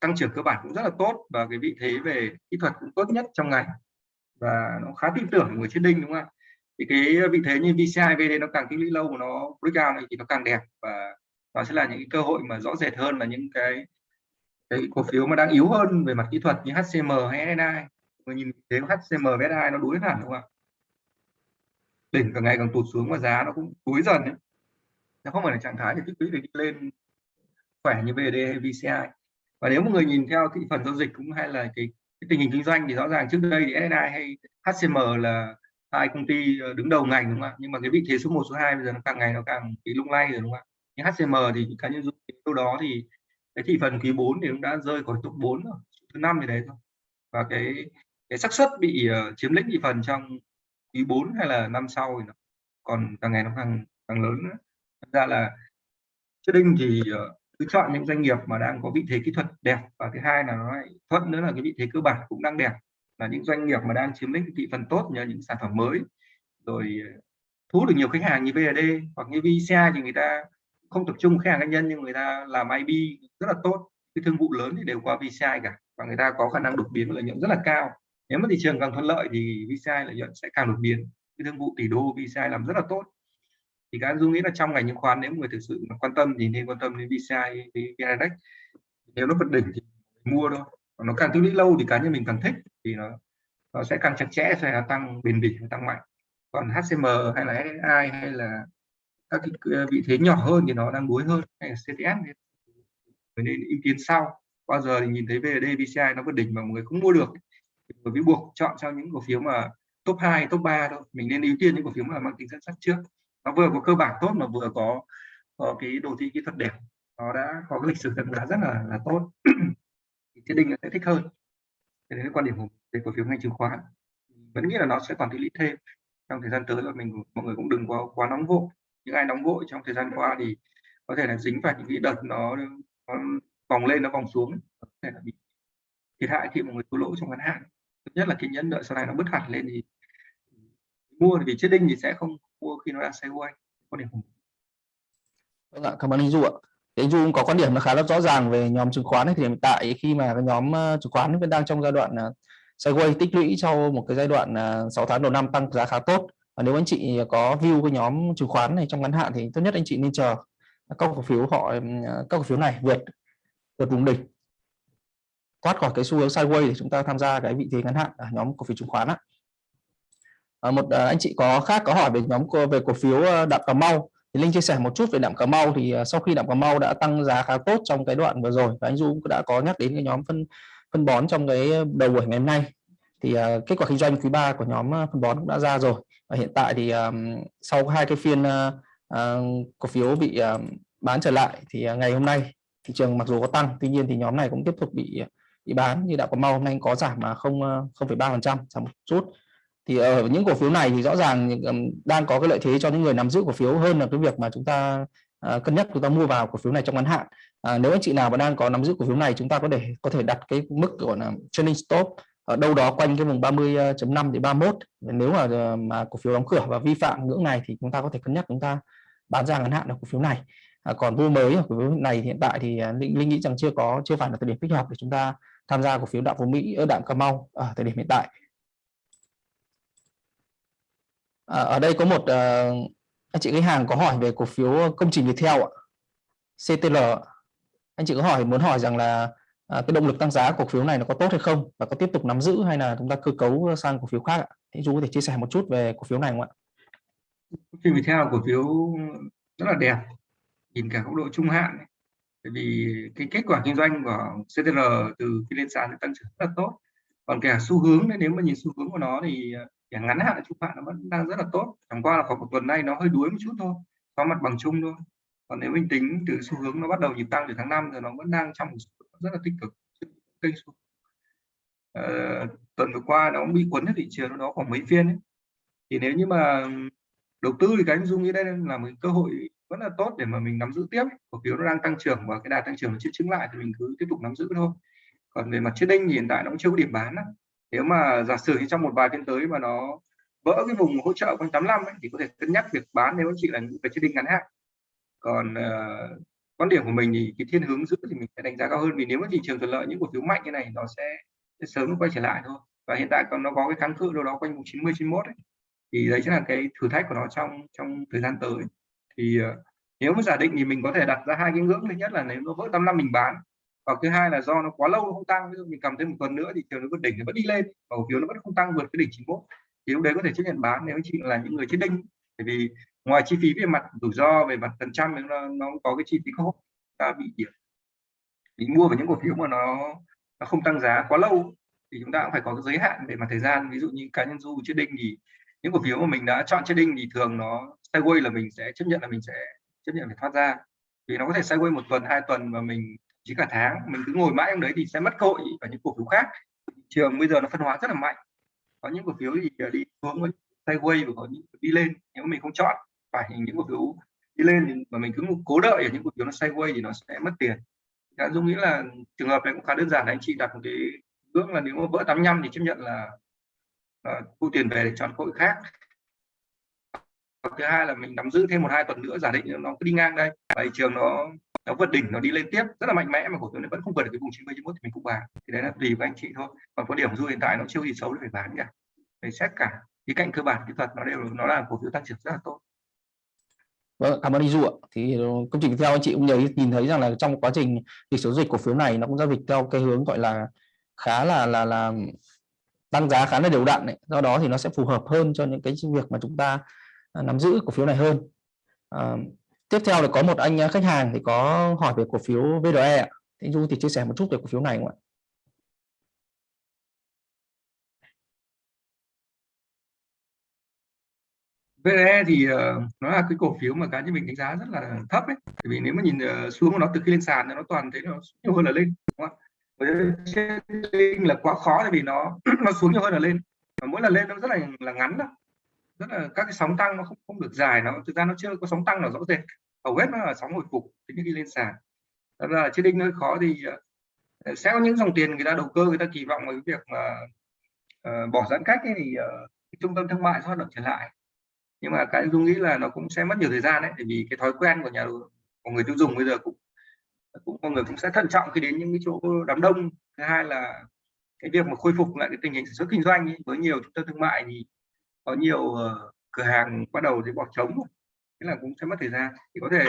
tăng trưởng cơ bản cũng rất là tốt và cái vị thế về kỹ thuật cũng tốt nhất trong ngày và nó khá tin tưởng người chiến đinh đúng không ạ? Thì cái vị thế như VCI VD nó càng tích lũy lâu mà nó breakout này thì nó càng đẹp và đó sẽ là những cái cơ hội mà rõ rệt hơn là những cái cái cổ phiếu mà đang yếu hơn về mặt kỹ thuật như HCM hay SNI người nhìn thấy HCM và SNI nó đuối hẳn đúng không ạ? Đỉnh càng ngày càng tụt xuống và giá nó cũng đuối dần ấy. nó không phải là trạng thái để tích lũy để đi lên khỏe như VD hay VCI và nếu một người nhìn theo thị phần giao dịch cũng hay là cái, cái tình hình kinh doanh thì rõ ràng trước đây thì SNI hay HCM là hai công ty ờ, đứng đầu ngành đúng không ạ? Nhưng mà cái vị thế số 1 số 2 bây giờ nó càng ngày nó càng bị lung lay rồi đúng không ạ? Như HCM thì cá nhân dùng đâu đó thì cái thị phần quý 4 thì cũng đã rơi khỏi top 4 rồi thứ năm thì đấy thôi. Và cái cái xác suất bị uh, chiếm lĩnh thị phần trong quý 4 hay là năm sau thì nó còn càng ngày nó càng càng lớn nữa. Thật ra là trading thì uh, cứ chọn những doanh nghiệp mà đang có vị thế kỹ thuật đẹp và thứ hai là nó lại thuận nữa là cái vị thế cơ bản cũng đang đẹp. Là những doanh nghiệp mà đang chiếm lĩnh thị phần tốt nhờ những sản phẩm mới rồi thu thu được nhiều khách hàng như VAD hoặc như VCI thì người ta không tập trung khách hàng cá nhân nhưng người ta làm IB rất là tốt. Cái thương vụ lớn thì đều qua VCI cả và người ta có khả năng đột biến lợi nhuận rất là cao. Nếu mà thị trường càng thuận lợi thì VCI lợi nhuận sẽ càng đột biến. Cái thương vụ tỷ đô VCI làm rất là tốt. Thì các dung nghĩ là trong ngành chứng khoán nếu người thực sự mà quan tâm thì nên quan tâm đến VCI với VNDAX nếu nó vượt đỉnh thì mua thôi. Còn nó càng tích lũy lâu thì cá nhân mình càng thích thì nó nó sẽ càng chặt chẽ, sẽ tăng bền bỉ, tăng mạnh. Còn HCM hay là SSI hay là các cái vị thế nhỏ hơn thì nó đang đuối hơn hay là CTS nên nên ưu tiên sau. Bao giờ thì nhìn thấy VD VCI nó vượt đỉnh mà mọi người không mua được bởi vì buộc chọn cho những cổ phiếu mà top 2, top 3 thôi. Mình nên ưu tiên những cổ phiếu mà mang tính dẫn dắt trước. Nó vừa có cơ bản tốt mà vừa có, có cái đồ thị kỹ thuật đẹp. Nó đã có cái lịch sử tăng giá rất là là tốt. Thì thiên Đình sẽ thích hơn. Thế nên quan điểm của về cổ phiếu ngành chứng khoán vẫn nghĩ là nó sẽ còn tích lý thêm trong thời gian tới là mình mọi người cũng đừng quá quá nóng vội những ai nóng vội trong thời gian qua thì có thể là dính phải những cái đợt nó, nó vòng lên nó vòng xuống có thể là bị thiệt hại khi mọi người thua lỗ trong ngắn hạn. Thứ nhất là kiên nhẫn đợi sau này nó bứt hẳn lên thì mua vì chết đinh thì sẽ không mua khi nó đang sideways quan điểm vâng ạ cảm ơn anh du ạ. Thì anh du cũng có quan điểm nó khá là rõ ràng về nhóm chứng khoán ấy, thì hiện tại khi mà cái nhóm ờ, chứng khoán vẫn đang trong giai đoạn ờ, sideways tích lũy sau một cái giai đoạn ờ, 6 tháng đầu năm tăng giá khá tốt và nếu anh chị có view cái nhóm chứng khoán này trong ngắn hạn thì tốt nhất anh chị nên chờ các cổ phiếu họ các cổ phiếu này vượt vượt vùng đỉnh. Thoát khỏi cái xu hướng sideways để chúng ta tham gia cái vị thế ngắn hạn ở nhóm cổ phiếu chứng khoán á. À, một à, anh chị có khác có hỏi về nhóm về cổ phiếu ờ, đạm cà mau. Thì linh chia sẻ một chút về đạm cà mau thì à, sau khi đạm cà mau đã tăng giá khá tốt trong cái đoạn vừa rồi và anh du cũng đã có nhắc đến cái nhóm phân phân bón trong cái đầu buổi ngày hôm nay. Thì à, kết quả kinh doanh quý 3 của nhóm à, phân bón cũng đã ra rồi và hiện tại thì um, sau hai cái phiên uh, uh, cổ phiếu bị uh, bán trở lại thì uh, ngày hôm nay thị trường mặc dù có tăng tuy nhiên thì nhóm này cũng tiếp tục bị ờ, bị bán như đạo có mau hôm nay có giảm mà không 0,3 phần trăm giảm một chút. Thì ở những cổ phiếu này thì rõ ràng đang có cái lợi thế cho những người nắm giữ cổ phiếu hơn là cái việc mà chúng ta uh, cân nhắc chúng ta mua vào cổ phiếu này trong ngắn hạn. Uh, nếu anh chị nào mà đang có nắm giữ cổ phiếu này chúng ta có thể có thể đặt cái mức gọi là trailing stop ở đâu đó quanh cái vùng 30.5 đến 31 nếu mà ờ, mà cổ phiếu đóng cửa và vi phạm ngưỡng này thì chúng ta có thể cân nhắc chúng ta bán ra ngắn hạn ở cổ phiếu này. À, còn mua mới ở cổ phiếu này hiện tại thì ờ, linh, linh nghĩ rằng chưa có chưa phải là thời điểm thích hợp để chúng ta tham gia cổ phiếu đạm phú mỹ ở đạm cà mau ở thời điểm hiện tại. À, ở đây có một uh, anh chị khách hàng có hỏi về cổ phiếu công trình Viettel ạ CTL anh chị có hỏi muốn hỏi rằng là à, cái động lực tăng giá cổ phiếu này nó có tốt hay không? Và có tiếp tục nắm giữ hay là chúng ta cơ cấu sang cổ phiếu khác ạ? Thì chú có thể chia sẻ một chút về cổ phiếu này không ạ? Phim theo cổ phiếu rất là đẹp nhìn cả góc độ trung hạn bởi vì cái kết quả kinh doanh của CTR từ khi lên sàn thì tăng trưởng rất là tốt. Còn cả xu hướng nếu mà nhìn xu hướng của nó thì à, cả ngắn hạn trung hạn nó vẫn đang rất là tốt. Chẳng qua là khoảng một tuần nay nó hơi đuối một chút thôi có mặt bằng chung thôi. Còn nếu mình tính từ xu hướng nó bắt đầu nhịp tăng từ tháng 5 thì nó vẫn đang trong một rất là tích cực kênh uh, tuần vừa qua nó bị cuốn ở thị trường nó khoảng mấy phiên ấy. thì nếu như mà đầu tư thì cái anh dung nghĩ đây là một cơ hội vẫn là tốt để mà mình nắm giữ tiếp cổ phiếu nó đang tăng trưởng và cái đà tăng trưởng nó chưa chứng lại thì mình cứ tiếp tục nắm giữ thôi còn về mặt trading thì hiện tại nó cũng chưa có điểm bán đó. nếu mà giả sử trong một vài phiên tới mà nó vỡ cái vùng hỗ trợ quanh 85 ấy, thì có thể cân nhắc việc bán nếu anh chị là những người trading ngắn hạn còn uh, quan điểm của mình thì cái thiên hướng giữ thì mình sẽ đánh giá cao hơn vì nếu mà thị trường thuận lợi những cổ phiếu mạnh như này nó sẽ, sẽ sớm quay trở lại thôi. Và hiện tại còn nó có cái kháng cự đâu đó quanh vùng 90 91 ấy. thì đấy chính là cái thử thách của nó trong trong thời gian tới. Thì uh, nếu mà giả định thì mình có thể đặt ra hai cái ngưỡng. Thứ nhất là nếu nó vỡ 85 mình bán và thứ hai là do nó quá lâu nó không tăng ví dụ mình cầm thêm một tuần nữa thì chiều nó vượt đỉnh nó vẫn đi lên và cổ phiếu nó vẫn không tăng vượt cái đỉnh 91 thì lúc đấy có thể chấp nhận bán. Nếu anh chị là những người chết đinh bởi vì ngoài chi phí về mặt rủi ro về mặt phần trăm nó, nó có cái chi phí khớp ta bị điểm mình mua vào những cổ phiếu mà nó nó không tăng giá quá lâu thì chúng ta cũng phải có cái giới hạn về mặt thời gian. Ví dụ như cá nhân du chết đinh thì những cổ phiếu mà mình đã chọn chết đinh thì thường nó sideways là mình sẽ chấp nhận là mình sẽ chấp nhận phải thoát ra. Vì nó có thể sideways một tuần hai tuần và mình chỉ cả tháng mình cứ ngồi mãi trong đấy thì sẽ mất cơ hội và những cổ phiếu khác. Trường bây giờ nó phân hóa rất là mạnh. Có những cổ phiếu thì đi xuống với sideways và có những đi lên nếu mình không chọn phải những cổ phiếu đi lên mà mình cứ cố đợi ở những cổ phiếu nó sideways thì nó sẽ mất tiền. Đã dung nghĩ là trường hợp này cũng khá đơn giản là anh chị đặt một cái ước là nếu mà vỡ 85 thì chấp nhận là thu tiền về để chọn cơ hội khác. Thứ hai là mình nắm giữ thêm một hai tuần nữa, giả định nó cứ đi ngang đây. Thị trường nó nó vượt đỉnh, nó đi lên tiếp, rất là mạnh mẽ mà cổ phiếu này vẫn không vượt được cái vùng 90 91 thì mình cũng bán. Thì đấy là tùy với anh chị thôi. Còn có điểm du hiện tại nó chưa gì xấu để phải bán cả để xét cả. Cái cạnh cơ bản kỹ thuật nó đều, nó là cổ phiếu tăng trưởng rất là tốt. Vâng, cảm ơn anh Du ạ. Thì ờ, công trình theo anh chị cũng nhớ nhìn thấy rằng là trong quá trình lịch sử dịch cổ phiếu này nó cũng giao dịch theo cái hướng gọi là khá là là là tăng giá khá là đều đặn đấy. Do đó thì nó sẽ phù hợp hơn cho những cái việc mà chúng ta à, nắm giữ cổ phiếu này hơn à, tiếp theo là có một anh khách hàng thì có hỏi về cổ phiếu VRE thì Du thì chia sẻ một chút về cổ phiếu này không ạ VE thì uh, nó là cái cổ phiếu mà cá nhân mình đánh giá rất là thấp ấy. Bởi vì nếu mà nhìn uh, xuống của nó từ khi lên sàn nó toàn thấy nó nhiều hơn là lên, đúng không? Với là quá khó tại vì nó nó xuống nhiều hơn là lên. Và mỗi lần lên nó rất là là ngắn đó. Rất là các cái sóng tăng nó không không được dài nó thực ra nó chưa có sóng tăng nào rõ rệt. Hầu hết nó là sóng hồi phục từ khi lên sàn. Thật ra là trading hơi khó thì uh, sẽ có những dòng tiền người ta đầu cơ người ta kỳ vọng vào cái việc mà uh, bỏ giãn cách ấy thì uh, trung tâm thương mại sẽ hoạt động trở lại nhưng mà cái dung nghĩ là nó cũng sẽ mất nhiều thời gian đấy vì cái thói quen của nhà của người tiêu dùng bây giờ cũng cũng mọi người cũng sẽ thận trọng khi đến những cái chỗ đám đông. Thứ hai là cái việc mà khôi phục lại cái tình hình sản xuất kinh doanh ấy, với nhiều trung tâm thương mại thì có nhiều uh, cửa hàng bắt đầu thì bỏ trống. Thế là cũng sẽ mất thời gian. Thì có thể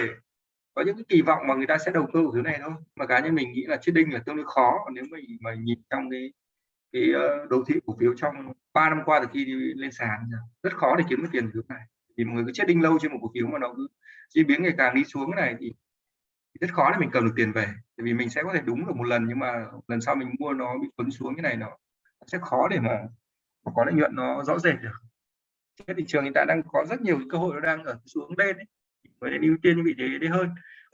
có những cái kỳ vọng mà người ta sẽ đầu tư ở thứ này thôi. Mà cá nhân mình nghĩ là trading là tương đối khó. Nếu mà mà nhìn trong cái cái ờ, đầu thị cổ phiếu trong 3 năm qua từ khi đi lên sàn rất khó để kiếm được tiền từ này. Thì mọi người cứ chết đinh lâu trên một cổ phiếu mà nó cứ diễn biến ngày càng đi xuống cái này thì, thì rất khó để mình cầm được tiền về. Tại vì mình sẽ có thể đúng được một lần nhưng mà lần sau mình mua nó bị cuốn xuống cái này nó sẽ khó để mà, có lợi nhuận nó rõ rệt được. Cái thị trường hiện tại đang có rất nhiều cơ hội nó đang ở xuống lên ấy. với nên ưu tiên vị thế đấy hơn.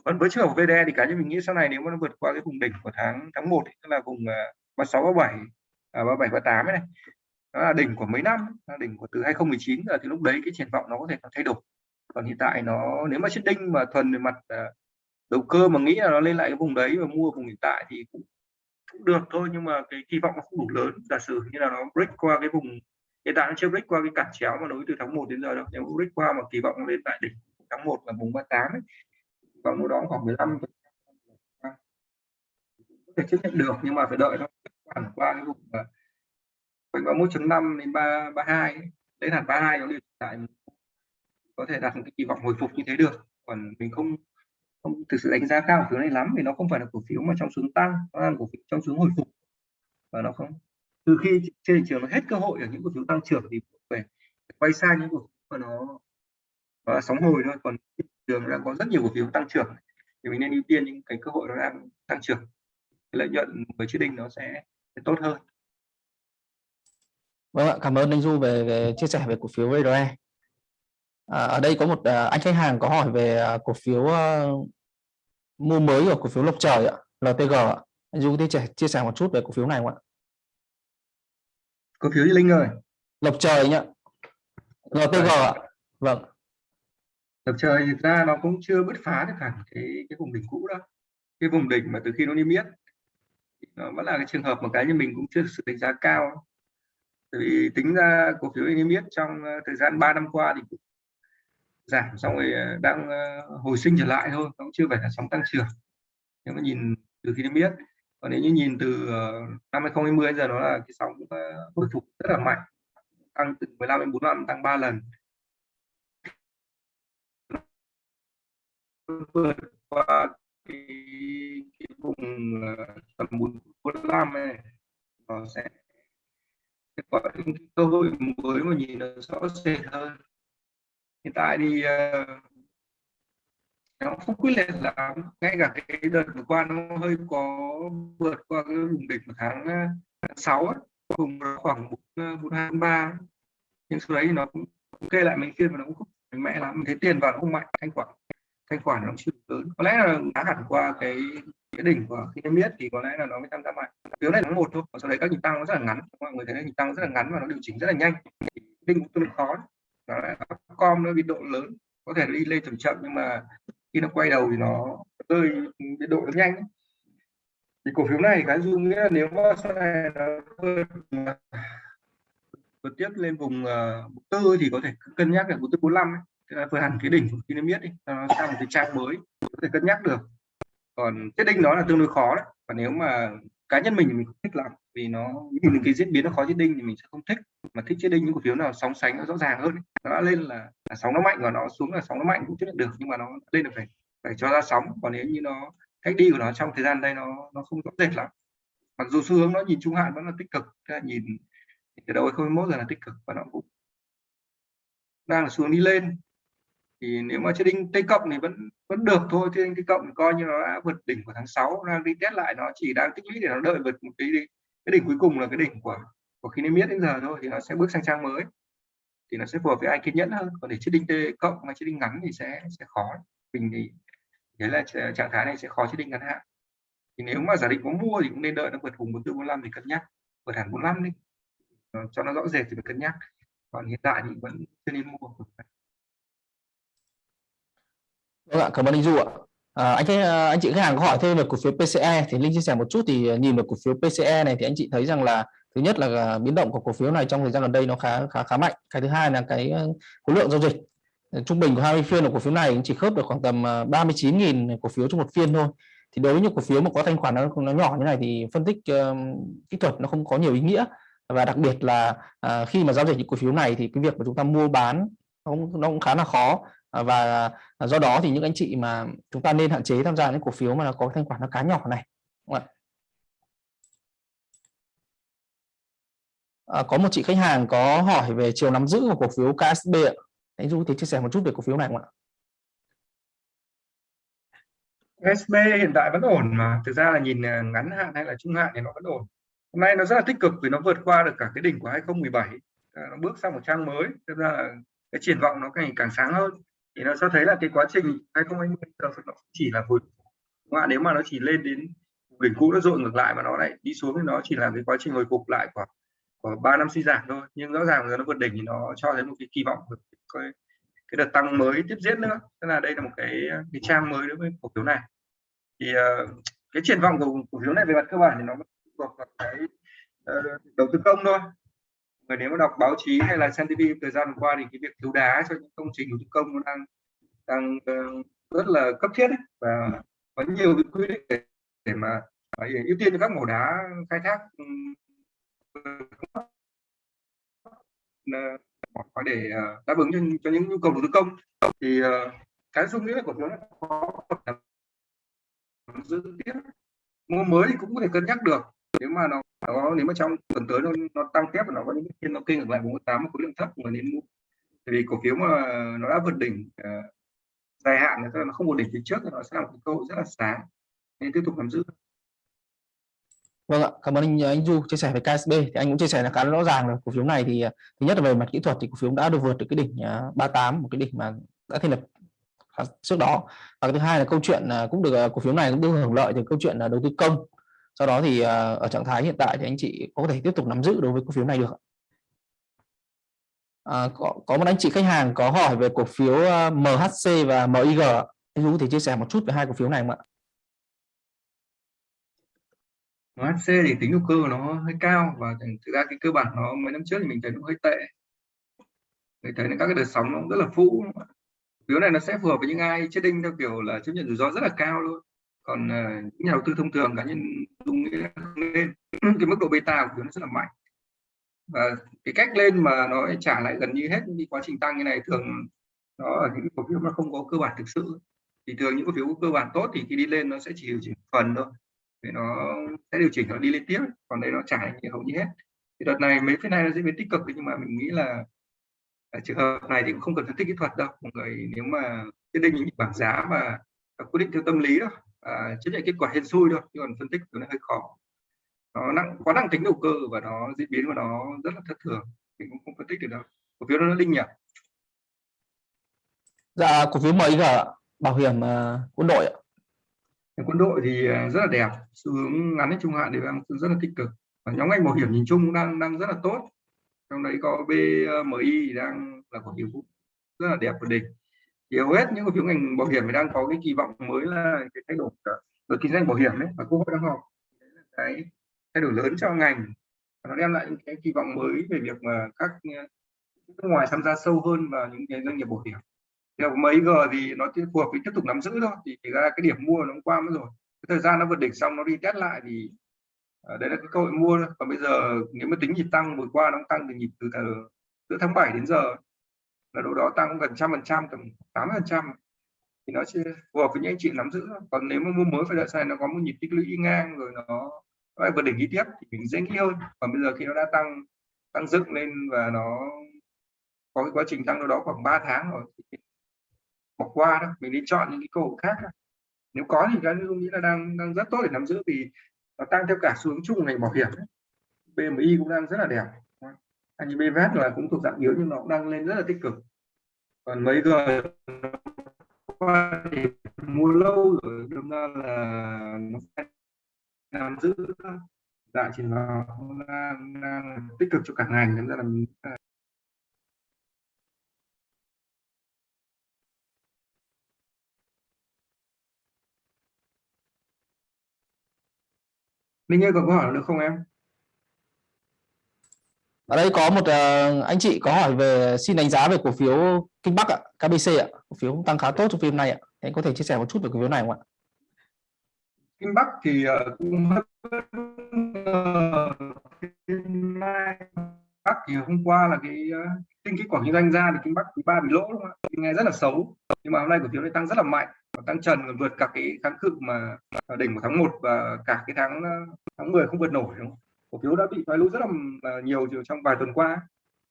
Còn với trường hợp VDE thì cá nhân mình nghĩ sau này nếu mà nó vượt qua cái vùng đỉnh của tháng tháng 1 ấy, tức là vùng ờ, 36 37 à, 37 38 này. Đó là đỉnh của mấy năm là đỉnh của từ 2019 là thì lúc đấy cái triển vọng nó có thể nó thay đổi. Còn hiện tại nó nếu mà chết đinh mà thuần về mặt à, đầu cơ mà nghĩ là nó lên lại cái vùng đấy và mua vùng hiện tại thì cũng, cũng được thôi nhưng mà cái kỳ vọng nó không đủ lớn. Giả sử như là nó break qua cái vùng hiện tại nó chưa break qua cái cản chéo mà nối từ tháng 1 đến giờ đâu. Nếu break qua mà kỳ vọng nó lên tại đỉnh tháng 1 là vùng 38 ấy vòng đó khoảng 15 có thể chấp nhận được nhưng mà phải đợi thôi khoảng qua cái vùng quanh 31.5 đến 3 32 đến ba 32 nó điều lại có thể đạt một cái kỳ vọng hồi phục như thế được. Còn mình không không thực sự đánh giá cao cổ phiếu này lắm vì nó không phải là cổ phiếu mà trong xuống tăng nó là cổ phiếu trong xuống hồi phục. Và nó không từ khi trên thị trường nó hết cơ hội ở những cổ phiếu tăng trưởng thì phải quay sang những cổ phiếu mà nó, nó sóng hồi thôi. Còn thị trường đang có rất nhiều cổ phiếu tăng trưởng. Thì mình nên ưu tiên những cái cơ hội nó đang tăng trưởng. Lợi nhuận với trading nó sẽ tốt hơn Vâng ạ, cảm ơn anh Du về, về chia sẻ về cổ phiếu VRE. À, ở đây có một à, anh khách hàng có hỏi về à, cổ phiếu uh, mua mới của cổ phiếu Lộc Trời ạ, LTG ạ. Anh Du có thể chia sẻ một chút về cổ phiếu này không ạ? Cổ phiếu gì Linh rồi? Lộc Trời nhá. LTG ạ. Vâng. Lộc Trời thực ra nó cũng chưa bứt phá được hẳn cái cái vùng đỉnh cũ đó. Cái vùng đỉnh mà từ khi nó niêm yết nó vẫn là cái trường hợp mà cái như mình cũng chưa sự đánh giá cao Tại vì tính ra cổ phiếu niêm yết trong ờ, thời gian 3 năm qua thì giảm xong rồi ờ, đang hồi sinh trở lại thôi, cũng chưa phải là sóng tăng trưởng. Nếu mà nhìn từ khi niêm yết, còn nếu như nhìn từ năm 2020 giờ nó là cái sóng hồi phục rất là mạnh, tăng từ 15 đến 45 tăng 3 lần. vượt qua cái, cái vùng ờ, tầm 45 này nó sẽ có những cơ hội mới mà nhìn nó rõ rệt hơn. Hiện tại thì uh, nó không quyết liệt lắm ngay cả cái đợt vừa qua nó hơi có vượt qua cái vùng đỉnh của tháng, ờ, tháng 6 ấy, vùng khoảng bốn hai ba. Nhưng sau đấy thì nó cũng kê lại mình kia mà nó cũng không mạnh mẽ lắm mình thấy tiền vào nó không mạnh thanh khoản thanh khoản nó chưa lớn. Có lẽ là đã hẳn qua cái cái đỉnh của khi em biết thì có lẽ là nó mới tăng giá mạnh phiếu này tháng một thôi sau đấy các nhịp tăng nó rất là ngắn. Mọi người thấy nhịp tăng rất là ngắn và nó điều chỉnh rất là nhanh. Đinh cũng tương đối khó. Nó lại com nó bị độ lớn. Có thể đi lên chậm chậm nhưng mà khi nó quay đầu thì nó rơi biên độ nó nhanh. Thì cổ phiếu này cái dung nghĩa là nếu mà sau này nó vượt tiếp lên vùng uh, tư thì có thể cân nhắc là vùng tư 45 ấy. Tức là vừa hẳn cái đỉnh của khi nó biết đi nó sang một cái trang mới có thể cân nhắc được. Còn chết đinh đó là tương đối khó đấy. Và nếu mà cá nhân mình thì mình không thích lắm vì nó nhìn cái diễn biến nó khó chết đinh thì mình sẽ không thích. Mà thích chết đinh những cổ phiếu nào sóng sánh nó rõ ràng hơn nó đã lên là, là sóng nó mạnh và nó xuống là sóng nó mạnh cũng chấp nhận được nhưng mà nó lên được phải phải cho ra sóng. Còn nếu như nó cách đi của nó trong thời gian đây nó nó không rõ rệt lắm. Mặc dù xu hướng nó nhìn trung hạn vẫn là tích cực là nhìn từ đầu 2021 giờ là tích cực và nó cũng đang là xuống đi lên thì nếu mà trading T cộng thì vẫn vẫn được thôi, trading T cộng thì coi như nó đã vượt đỉnh của tháng 6 đang đi test lại, nó chỉ đang tích lũy để nó đợi vượt một cái cái đỉnh cuối cùng là cái đỉnh của của khi niêm yết đến giờ thôi, thì nó sẽ bước sang trang mới. Thì nó sẽ phù hợp với ai kiên nhẫn hơn. Còn để trading T cộng hay trading ngắn thì sẽ sẽ khó. Mình thì thế là trạng thái này sẽ khó trading ngắn hạn. Thì nếu mà giả định có mua thì cũng nên đợi nó vượt vùng 4445 thì cân nhắc. Vượt hẳn 45 đi. Cho nó rõ rệt thì phải cân nhắc. Còn hiện tại thì vẫn chưa nên mua. Vâng ạ, cảm ơn anh Du ạ. À, anh thấy à, anh chị khách hàng có hỏi thêm về cổ phiếu PCE thì Linh chia sẻ một chút thì nhìn vào cổ phiếu PCE này thì anh chị thấy rằng là thứ nhất là à, biến động của cổ phiếu này trong thời gian gần đây nó khá khá khá mạnh. Cái thứ hai là cái à, khối lượng giao dịch trung bình của 20 phiên của cổ phiếu này chỉ khớp được khoảng tầm 39.000 cổ phiếu trong một phiên thôi. Thì đối với những cổ phiếu mà có thanh khoản nó nó nhỏ như này thì phân tích uh, kỹ thuật nó không có nhiều ý nghĩa và đặc biệt là uh, khi mà giao dịch những cổ phiếu này thì cái việc mà chúng ta mua bán nó cũng, nó cũng khá là khó Ờ, và à, do đó thì những anh chị mà chúng ta nên hạn chế tham gia những cổ phiếu mà nó có thanh khoản nó cá nhỏ này à, có một chị khách hàng có hỏi về chiều nắm giữ của cổ phiếu KSB ạ. Anh Du thì chia sẻ một chút về cổ phiếu này không ạ? KSB hiện tại vẫn ổn mà thực ra là nhìn à, ngắn hạn hay là trung hạn thì nó vẫn ổn. Hôm nay nó rất là tích cực vì nó vượt qua được cả cái đỉnh của 2017 à, nó bước sang một trang mới tức ra là cái triển vọng nó càng càng sáng hơn thì nó cho thấy là cái quá trình 2020 nó chỉ là hồi mà nếu mà nó chỉ lên đến đỉnh cũ nó dội ngược lại mà nó lại đi xuống thì nó chỉ là cái quá trình hồi phục lại của của ba năm suy giảm thôi. Nhưng rõ ràng là nó vượt đỉnh thì nó cho thấy một cái kỳ vọng cái, cái đợt tăng mới tiếp diễn nữa. Tức là đây là một cái cái trang mới đối với cổ phiếu này. Thì uh, cái triển vọng của cổ phiếu này về mặt cơ bản thì nó thuộc vào cái uh, đầu tư công thôi và nếu mà đọc báo chí hay là xem TV thời gian qua thì cái việc thiếu đá cho những công trình đầu tư công nó đang đang uh, rất là cấp thiết ấy. và có nhiều cái quy định để, để mà ưu tiên cho các mỏ đá khai thác ừ, có để uh, đáp ứng cho, cho những nhu cầu đầu tư công thì uh, cái xu nghĩa của chúng nó có giữ tiếp mua mới thì cũng có thể cân nhắc được nếu mà nó nó nếu mà trong tuần tới nó, nó tăng tiếp và nó có những phiên nó kinh ngược lại 48 một khối lượng thấp mà nên mua. Vì cổ phiếu mà nó đã vượt đỉnh uh, dài hạn thì nó không một đỉnh phía trước thì nó sẽ là một cơ hội rất là sáng. Nên tiếp tục nắm giữ. Vâng ạ, cảm ơn anh anh Du chia sẻ về KSB thì anh cũng chia sẻ là khá rõ ràng là cổ phiếu này thì ờ, thứ nhất là về mặt kỹ thuật thì cổ phiếu đã được vượt được cái đỉnh ờ, 38 một cái đỉnh mà đã thành lập trước đó. Và cái thứ hai là câu chuyện cũng được cổ phiếu này cũng được hưởng lợi từ câu chuyện là đầu tư công sau đó thì ờ, ở trạng thái hiện tại thì anh chị có thể tiếp tục nắm giữ đối với cổ phiếu này được à, có, có một anh chị khách hàng có hỏi về cổ phiếu ờ, MHC và MIG anh Dũng thì chia sẻ một chút về hai cổ phiếu này không ạ? MHC thì tính đầu cơ nó hơi cao và thực ra cái cơ bản nó mấy năm trước thì mình thấy nó hơi tệ. Mình thấy các cái đợt sóng nó rất là phũ. Phiếu này nó sẽ phù hợp với những ai trading theo kiểu là chấp nhận rủi ro rất là cao luôn còn uh, những nhà đầu tư thông thường cá nhân dung lên cái mức độ beta của nó rất là mạnh. Và cái cách lên mà nó trả lại gần như hết những quá trình tăng như này thường nó ở những cổ phiếu nó không có cơ bản thực sự. Thì thường những cổ phiếu cơ bản tốt thì khi đi lên nó sẽ chỉ điều chỉnh phần thôi. Thì nó sẽ điều chỉnh nó đi lên tiếp còn đây nó trả lại hầu như hết. Thì đợt này mấy phiên này nó diễn biến tích cực nhưng mà mình nghĩ là ở trường hợp này thì cũng không cần phân tích kỹ thuật đâu. Mọi người nếu mà quyết định những bảng giá và quyết định theo tâm lý đó à, chấp nhận kết quả hên xui thôi chứ còn phân tích nó hơi khó. Nó nặng quá nặng tính đầu cơ và nó diễn biến của nó rất là thất thường. Mình cũng không phân tích được đâu. Cổ phiếu nó linh nhỉ? Dạ cổ phiếu MIG bảo hiểm uh, quân đội ạ. Quân đội thì à, rất là đẹp. Xu hướng ngắn đến trung hạn thì đang rất là tích cực. Và nhóm ngành bảo hiểm nhìn chung đang đang rất là tốt. Trong đấy có BMI đang là cổ phiếu rất là đẹp và đỉnh thì hầu hết những cổ phiếu ngành bảo hiểm thì đang có cái kỳ vọng mới là cái thay đổi về kinh doanh bảo hiểm đấy và quốc hội đang họp. Cái thay đổi lớn cho ngành. Nó đem lại những cái kỳ vọng mới về việc mà các ờ, nước ngoài tham gia sâu hơn vào những cái doanh nghiệp bảo hiểm. Theo mấy g thì nó phù hợp với tiếp tục nắm giữ thôi thì thì ra cái điểm mua nó qua mất rồi. Cái thời gian nó vượt đỉnh xong nó đi test lại thì à, đấy là cái cơ hội mua thôi. Còn bây giờ nếu mà tính nhịp tăng vừa qua nó tăng từ nhịp từ, từ giữa tháng 7 đến giờ là đâu đó tăng gần trăm phần trăm, tầm tám phần trăm. Thì nó sẽ phù hợp với những anh chị nắm giữ còn nếu mà mua mới phải đợi sai nó có một nhịp tích lũy ngang rồi nó nó lại vượt đỉnh đi tiếp thì mình dễ nghĩ hơn. Còn bây giờ khi nó đã tăng tăng dựng lên và nó có cái quá trình tăng đâu đó khoảng 3 tháng rồi bỏ qua đó mình đi chọn những cái cơ hội khác đó. nếu có thì cái dung nghĩ là đang đang rất tốt để nắm giữ vì nó tăng theo cả xuống chung ngành bảo hiểm. BMI cũng đang rất là đẹp anh là cũng thuộc dạng yếu nhưng nó cũng đang lên rất là tích cực còn mấy giờ qua thì mua lâu rồi đâm ra là nó sẽ nắm giữ đại chỉ là đang, đang tích cực cho cả ngành nên ra là mình Linh ơi có câu hỏi được không em? Ở đây có một uh, anh chị có hỏi về xin đánh giá về cổ phiếu Kinh Bắc ạ, KBC ạ, cổ phiếu tăng khá tốt trong phim này ạ. Anh có thể chia sẻ một chút về cổ phiếu này không ạ? Kinh Bắc thì uh, cũng ờ, Bắc thì hôm qua là cái tinh kinh kết quả kinh doanh ra thì Kinh Bắc quý ba bị lỗ đúng không ạ? Nghe rất là xấu. Nhưng mà hôm nay cổ phiếu này tăng rất là mạnh, tăng trần vượt cả cái kháng cự mà đỉnh của tháng 1 và cả cái tháng tháng 10 không vượt nổi đúng không? Cổ phiếu đã bị thoái lũ rất là nhiều trong vài tuần qua.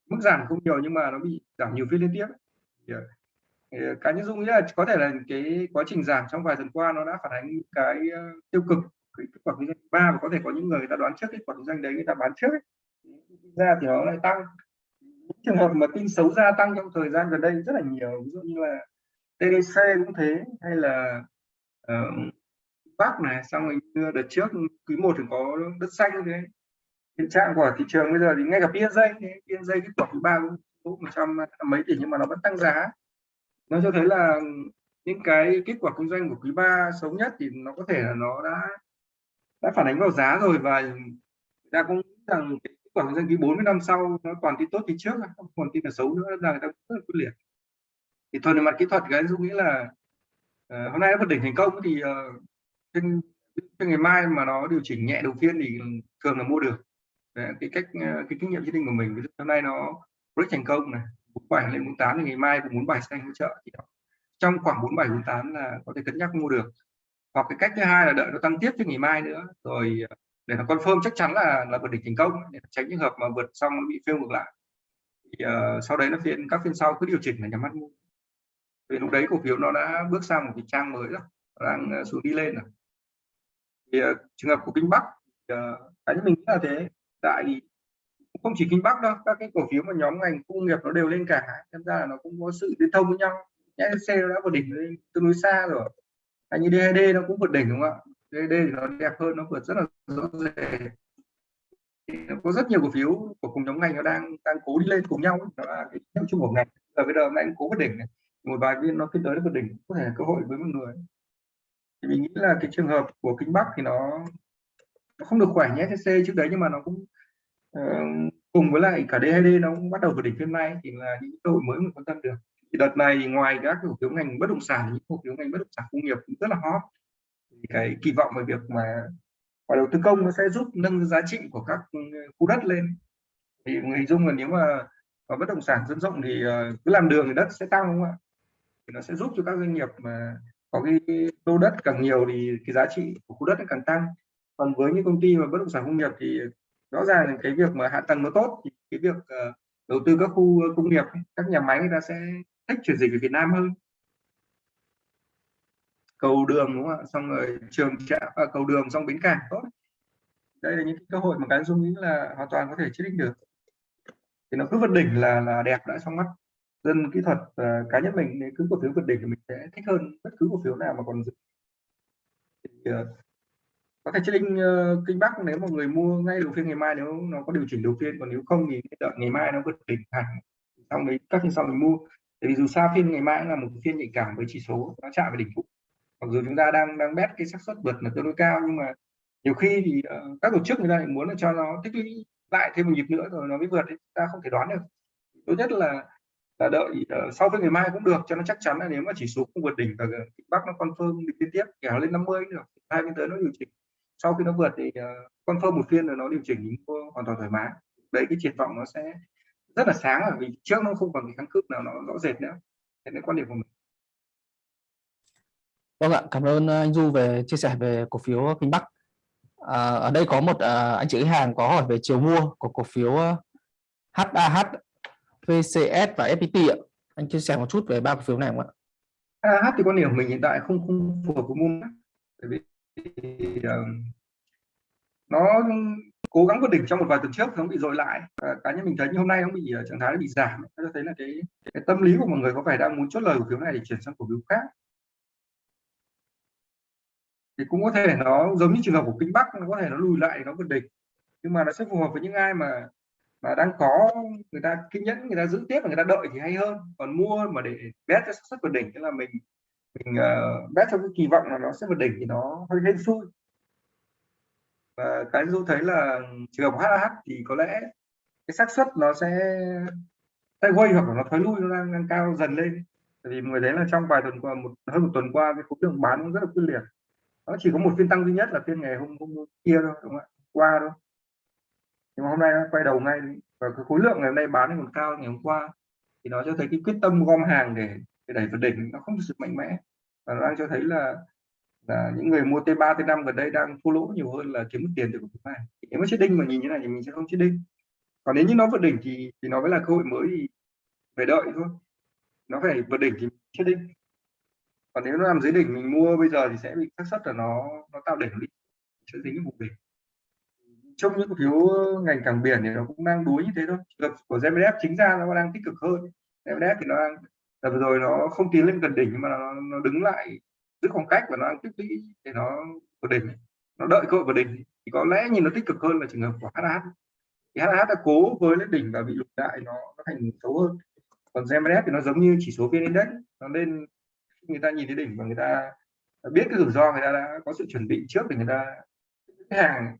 Mức giảm không nhiều nhưng mà nó bị giảm nhiều phiên liên tiếp thì, ờ, ờ, cá nhân dung nghĩ là có thể là cái quá trình giảm trong vài tuần qua nó đã phản ánh cái ờ, tiêu cực cái kết quả kinh doanh ba và có thể có những người, người ta đoán trước kết quả kinh doanh đấy người ta bán trước ấy. ra thì nó lại tăng. Trường hợp mà tin xấu gia tăng trong thời gian gần đây rất là nhiều ví dụ như là TDC cũng thế hay là uh, Bắc này xong rồi đợt trước quý một thì có đất xanh thế hiện trạng của thị trường bây giờ thì ngay cả PNJ PNJ cái quả thứ ba cũng một trăm mấy tỷ nhưng mà nó vẫn tăng giá. Nó cho thấy là những cái kết quả kinh doanh của quý ba xấu nhất thì nó có thể là nó đã đã phản ánh vào giá rồi và ta cũng rằng kết quả kinh doanh quý 40 năm sau nó toàn tin tốt thì trước không còn tin là xấu nữa là người ta rất là quyết liệt. Thì thuần về mặt kỹ thuật cái dung nghĩ là uh, hôm nay nó vượt đỉnh thành công thì uh, trên, trên ngày mai mà nó điều chỉnh nhẹ đầu tiên thì thường là mua được cái cách ờ, cái kinh nghiệm trading của mình ví dụ hôm nay nó rất thành công này 47 lên 48 thì ngày mai cũng bốn bài xanh hỗ trợ thì trong khoảng 47 48 là có thể cân nhắc mua được. Hoặc cái cách thứ hai là đợi nó tăng tiếp cho ngày mai nữa rồi ờ, để nó confirm chắc chắn là là vượt đỉnh thành công để tránh trường hợp mà vượt xong nó bị fail ngược lại. Thì, uh, sau đấy nó phiên các phiên sau cứ điều chỉnh là nhắm mắt mua. Vì lúc đấy cổ phiếu nó đã bước sang một cái trang mới rồi đang xuống đi lên rồi. Thì uh, trường hợp của kinh bắc uh, cá nhân mình nghĩ là thế tại không chỉ kinh bắc đâu, các cái cổ phiếu mà nhóm ngành công nghiệp nó đều lên cả. Tham ra là nó cũng có sự liên thông với nhau. Xe đã vượt đỉnh lên tương đối xa rồi. Hay như DHD nó cũng vượt đỉnh đúng không ạ? DHD thì nó đẹp hơn, nó vượt rất là rõ rệt. Có rất nhiều cổ phiếu của cùng nhóm ngành nó đang đang cố đi lên cùng nhau đó là cái nhóm chung của ngành. Ở bây giờ hôm cũng cố vượt đỉnh này. Một vài viên nó tiến tới nó vượt đỉnh, có thể là cơ hội với mọi người. Thì mình nghĩ là cái trường hợp của kinh bắc thì nó nó không được khỏe nhé TC trước đấy nhưng mà nó cũng uh, cùng với lại cả DHD nó cũng bắt đầu vượt đỉnh phiên nay thì là những cơ hội mới mình quan tâm được. Thì đợt này ngoài các cổ phiếu ngành bất động sản những cổ phiếu ngành bất động sản công nghiệp cũng rất là hot. Thì cái kỳ vọng về việc mà và đầu tư công nó sẽ giúp nâng giá trị của các ừ, khu đất lên. Thì người dung là nếu mà và bất động sản dân rộng thì ờ, cứ làm đường thì đất sẽ tăng đúng không ạ? Thì nó sẽ giúp cho các doanh nghiệp mà có cái lô đất càng nhiều thì cái giá trị của khu đất nó càng tăng còn với những công ty mà bất động sản công nghiệp thì rõ ràng là cái việc mà hạ tầng nó tốt thì cái việc uh, đầu tư các khu công nghiệp các nhà máy người ta sẽ thích chuyển dịch về Việt Nam hơn. Cầu đường đúng không ạ? Xong rồi trường trạm à, cầu đường xong bến cảng tốt. Đây là những cơ hội mà cái dung nghĩ là hoàn toàn có thể quyết định được. Thì nó cứ vượt đỉnh là là đẹp đã trong mắt dân kỹ thuật uh, cá nhân mình cứ cổ phiếu vượt đỉnh thì mình sẽ thích hơn bất cứ cổ phiếu nào mà còn thì, uh, có thể trading uh, ờ, kinh bắc nếu một người mua ngay đầu phiên ngày mai nếu nó có điều chỉnh đầu phiên còn nếu không thì đợi ngày mai nó vượt đỉnh hẳn. Xong đấy các phiên sau mình mua. Tại vì dù sao phiên ngày mai là một phiên nhạy cảm với chỉ số nó chạm vào đỉnh cũ. Mặc dù chúng ta đang đang bet cái xác suất vượt là tương đối cao nhưng mà nhiều khi thì uh, các tổ chức người ta lại muốn là cho nó tích lũy lại thêm một nhịp nữa rồi nó mới vượt thì ta không thể đoán được. Tốt nhất là là đợi uh, sau phiên ngày mai cũng được cho nó chắc chắn là nếu mà chỉ số không vượt đỉnh và bắc nó confirm đi liên tiếp kéo lên 50 được hai bên tới nó điều chỉnh sau khi nó vượt thì uh, confirm một phiên rồi nó điều chỉnh hoàn toàn thoải mái đấy cái triển vọng nó sẽ rất là sáng là vì trước nó không còn cái kháng cự nào nó rõ rệt nữa thế nên quan điểm của mình Vâng ạ, cảm ơn anh Du về chia sẻ về cổ phiếu Kinh Bắc. À, ở đây có một à, anh chị khách hàng có hỏi về chiều mua của cổ phiếu HAH, VCS và FPT ạ. Anh chia sẻ một chút về ba cổ phiếu này không ạ? HH thì quan điểm của mình hiện tại không không phù hợp với môn bởi vì uh, nó cố gắng vượt đỉnh trong một vài tuần trước nó bị dội lại. Và cá nhân mình thấy như hôm nay nó bị uh, trạng thái nó bị giảm nó cho thấy là cái, cái tâm lý của mọi người có vẻ đang muốn chốt lời cổ phiếu này để chuyển sang cổ phiếu khác. Thì cũng có thể nó giống như trường hợp của kinh bắc nó có thể nó lùi lại nó vượt đỉnh. Nhưng mà nó sẽ phù hợp với những ai mà mà đang có người ta kiên nhẫn người ta giữ tiếp và người ta đợi thì hay hơn. Còn mua mà để bet cho xác suất vượt đỉnh tức là mình mình uh, bet trong cái kỳ vọng là nó sẽ vượt đỉnh thì nó hơi hên xui. Và cái du thấy là trường hợp HH thì có lẽ cái xác suất nó sẽ sẽ quay hoặc là nó thoái lui nó đang, đang cao dần lên. Tại vì người thấy là trong vài tuần qua một hơn một tuần qua cái khối lượng bán cũng rất là quyết liệt. Nó chỉ có một phiên tăng duy nhất là phiên ngày hôm hôm kia thôi đúng không ạ? Qua thôi. Nhưng mà hôm nay nó quay đầu ngay. Và cái khối lượng ngày hôm nay bán còn cao ngày hôm qua thì nó cho thấy cái quyết tâm gom hàng để, để đẩy vượt đỉnh nó không thực sự mạnh mẽ. Và nó đang cho thấy là là những người mua T3 T5 gần đây đang thua lỗ nhiều hơn là kiếm được tiền từ cổ phiếu này. Nếu mà chết đinh mà nhìn như này thì mình sẽ không chết đinh. Còn nếu như nó vượt đỉnh thì thì nó mới là cơ hội mới thì phải đợi thôi. Nó phải vượt đỉnh thì chết đinh. Còn nếu nó nằm dưới đỉnh mình mua bây giờ thì sẽ bị xác suất là nó nó tạo đỉnh đi. Sẽ dính vùng đỉnh. Trong những cổ phiếu ngành cảng biển thì nó cũng đang đuối như thế thôi. Trường của GMDF chính ra nó đang tích cực hơn. GMDF thì nó đang là vừa rồi nó không tiến lên gần đỉnh nhưng mà nó, nó đứng lại giữ khoảng cách và nó tích lũy để nó vượt đỉnh nó đợi cơ hội vượt đỉnh thì có lẽ nhìn nó tích cực hơn là trường hợp của HH thì HH đã cố với lên đỉnh và bị lục lại nó, nó thành xấu hơn. Còn GMDF thì nó giống như chỉ số VN Index. Nó lên người ta nhìn thấy đỉnh và người ta biết cái rủi ro người ta đã có sự chuẩn bị trước để người ta cái hàng.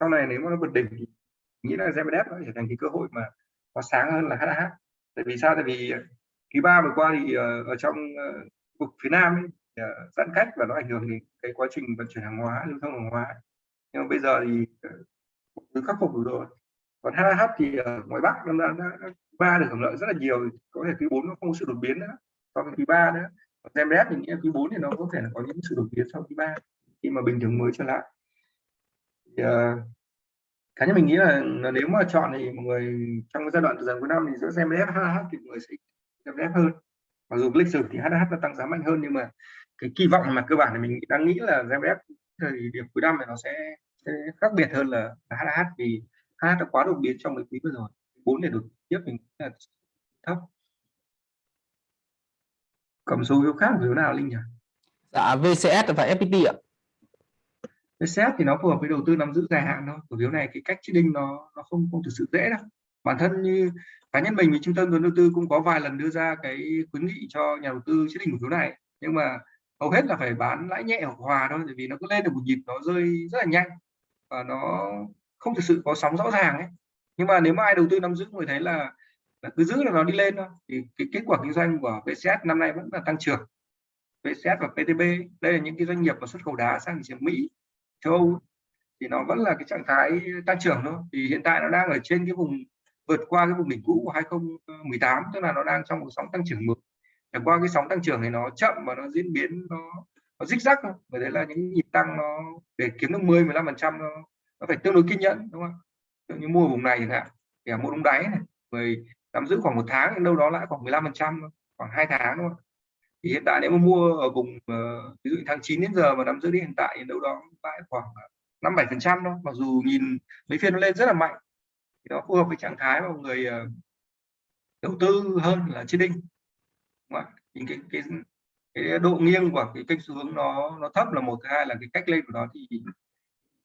Sau này nếu mà nó vượt đỉnh thì nghĩ là GMDF nó trở thành cái cơ hội mà nó sáng hơn là HH tại vì sao? Tại vì quý ba vừa qua thì ờ, ở trong cục vực phía nam ấy, ờ, giãn cách và nó ảnh hưởng đến cái quá trình vận chuyển hàng hóa lưu thông hàng hóa. Nhưng mà bây giờ thì uh, khắc phục được rồi. Còn HH thì ở ngoài Bắc nó đã, đã, ba được hưởng lợi rất là nhiều có thể quý bốn nó không có sự đột biến nữa so với quý ba nữa. Còn GMDF thì nghĩ quý bốn thì nó có thể là có những sự đột biến sau quý ba khi mà bình thường mới trở lại. Thì, uh, cá nhân mình nghĩ là, là nếu mà chọn thì mọi người trong giai đoạn từ dần cuối năm thì giữa GMDF HH thì mọi người sẽ GMDF hơn. Mặc dù lịch sử thì HH nó tăng giá mạnh hơn nhưng mà cái kỳ vọng mà cơ bản thì mình đang nghĩ là GMDF thời điểm cuối năm thì nó sẽ, sẽ khác biệt hơn là, là HH vì HH đã quá đột biến trong mấy quý vừa rồi. Bốn để đột tiếp mình là thấp. Cầm số phiếu khác phiếu nào linh nhỉ? Dạ VCS và FPT ạ. VCS thì nó phù hợp với đầu tư nắm giữ dài hạn thôi. Cổ phiếu này cái cách đinh nó nó không không thực sự dễ đâu bản thân như cá nhân mình với trung tâm vốn đầu tư cũng có vài lần đưa ra cái khuyến nghị cho nhà đầu tư chiết định cổ phiếu này. Nhưng mà hầu hết là phải bán lãi nhẹ hoặc hòa thôi, bởi vì nó cứ lên được một nhịp nó rơi rất là nhanh và nó không thực sự có sóng rõ ràng ấy. Nhưng mà nếu mà ai đầu tư nắm giữ người thấy là là cứ giữ là nó đi lên thôi. Thì cái kết quả kinh doanh của VCS năm nay vẫn là tăng trưởng. VCS và PTB đây là những cái doanh nghiệp mà xuất khẩu đá sang thị trường Mỹ, châu Âu, thì nó vẫn là cái trạng thái tăng trưởng thôi. Thì hiện tại nó đang ở trên cái vùng vượt qua cái vùng đỉnh cũ của 2018 tức là nó đang trong một sóng tăng trưởng mới. Để qua cái sóng tăng trưởng này nó chậm và nó diễn biến nó nó rích rắc thôi bởi đấy là những nhịp tăng nó để kiếm được 10 15 phần trăm nó, nó phải tương đối kiên nhẫn đúng không như mua vùng này chẳng hạn thì mua đúng đáy này người nắm giữ khoảng một tháng đâu đó lại khoảng 15 phần trăm khoảng hai tháng đúng không thì hiện tại nếu mà mua ở vùng ờ, ví dụ tháng 9 đến giờ mà nắm giữ đến hiện tại thì đâu đó lại khoảng năm bảy phần trăm thôi. Mặc dù nhìn mấy phiên nó lên rất là mạnh thì nó phù hợp với trạng thái mà người ờ, đầu tư hơn là trên đinh những cái, cái cái độ nghiêng của cái kênh xu hướng nó nó thấp là một thứ hai là cái cách lên của nó thì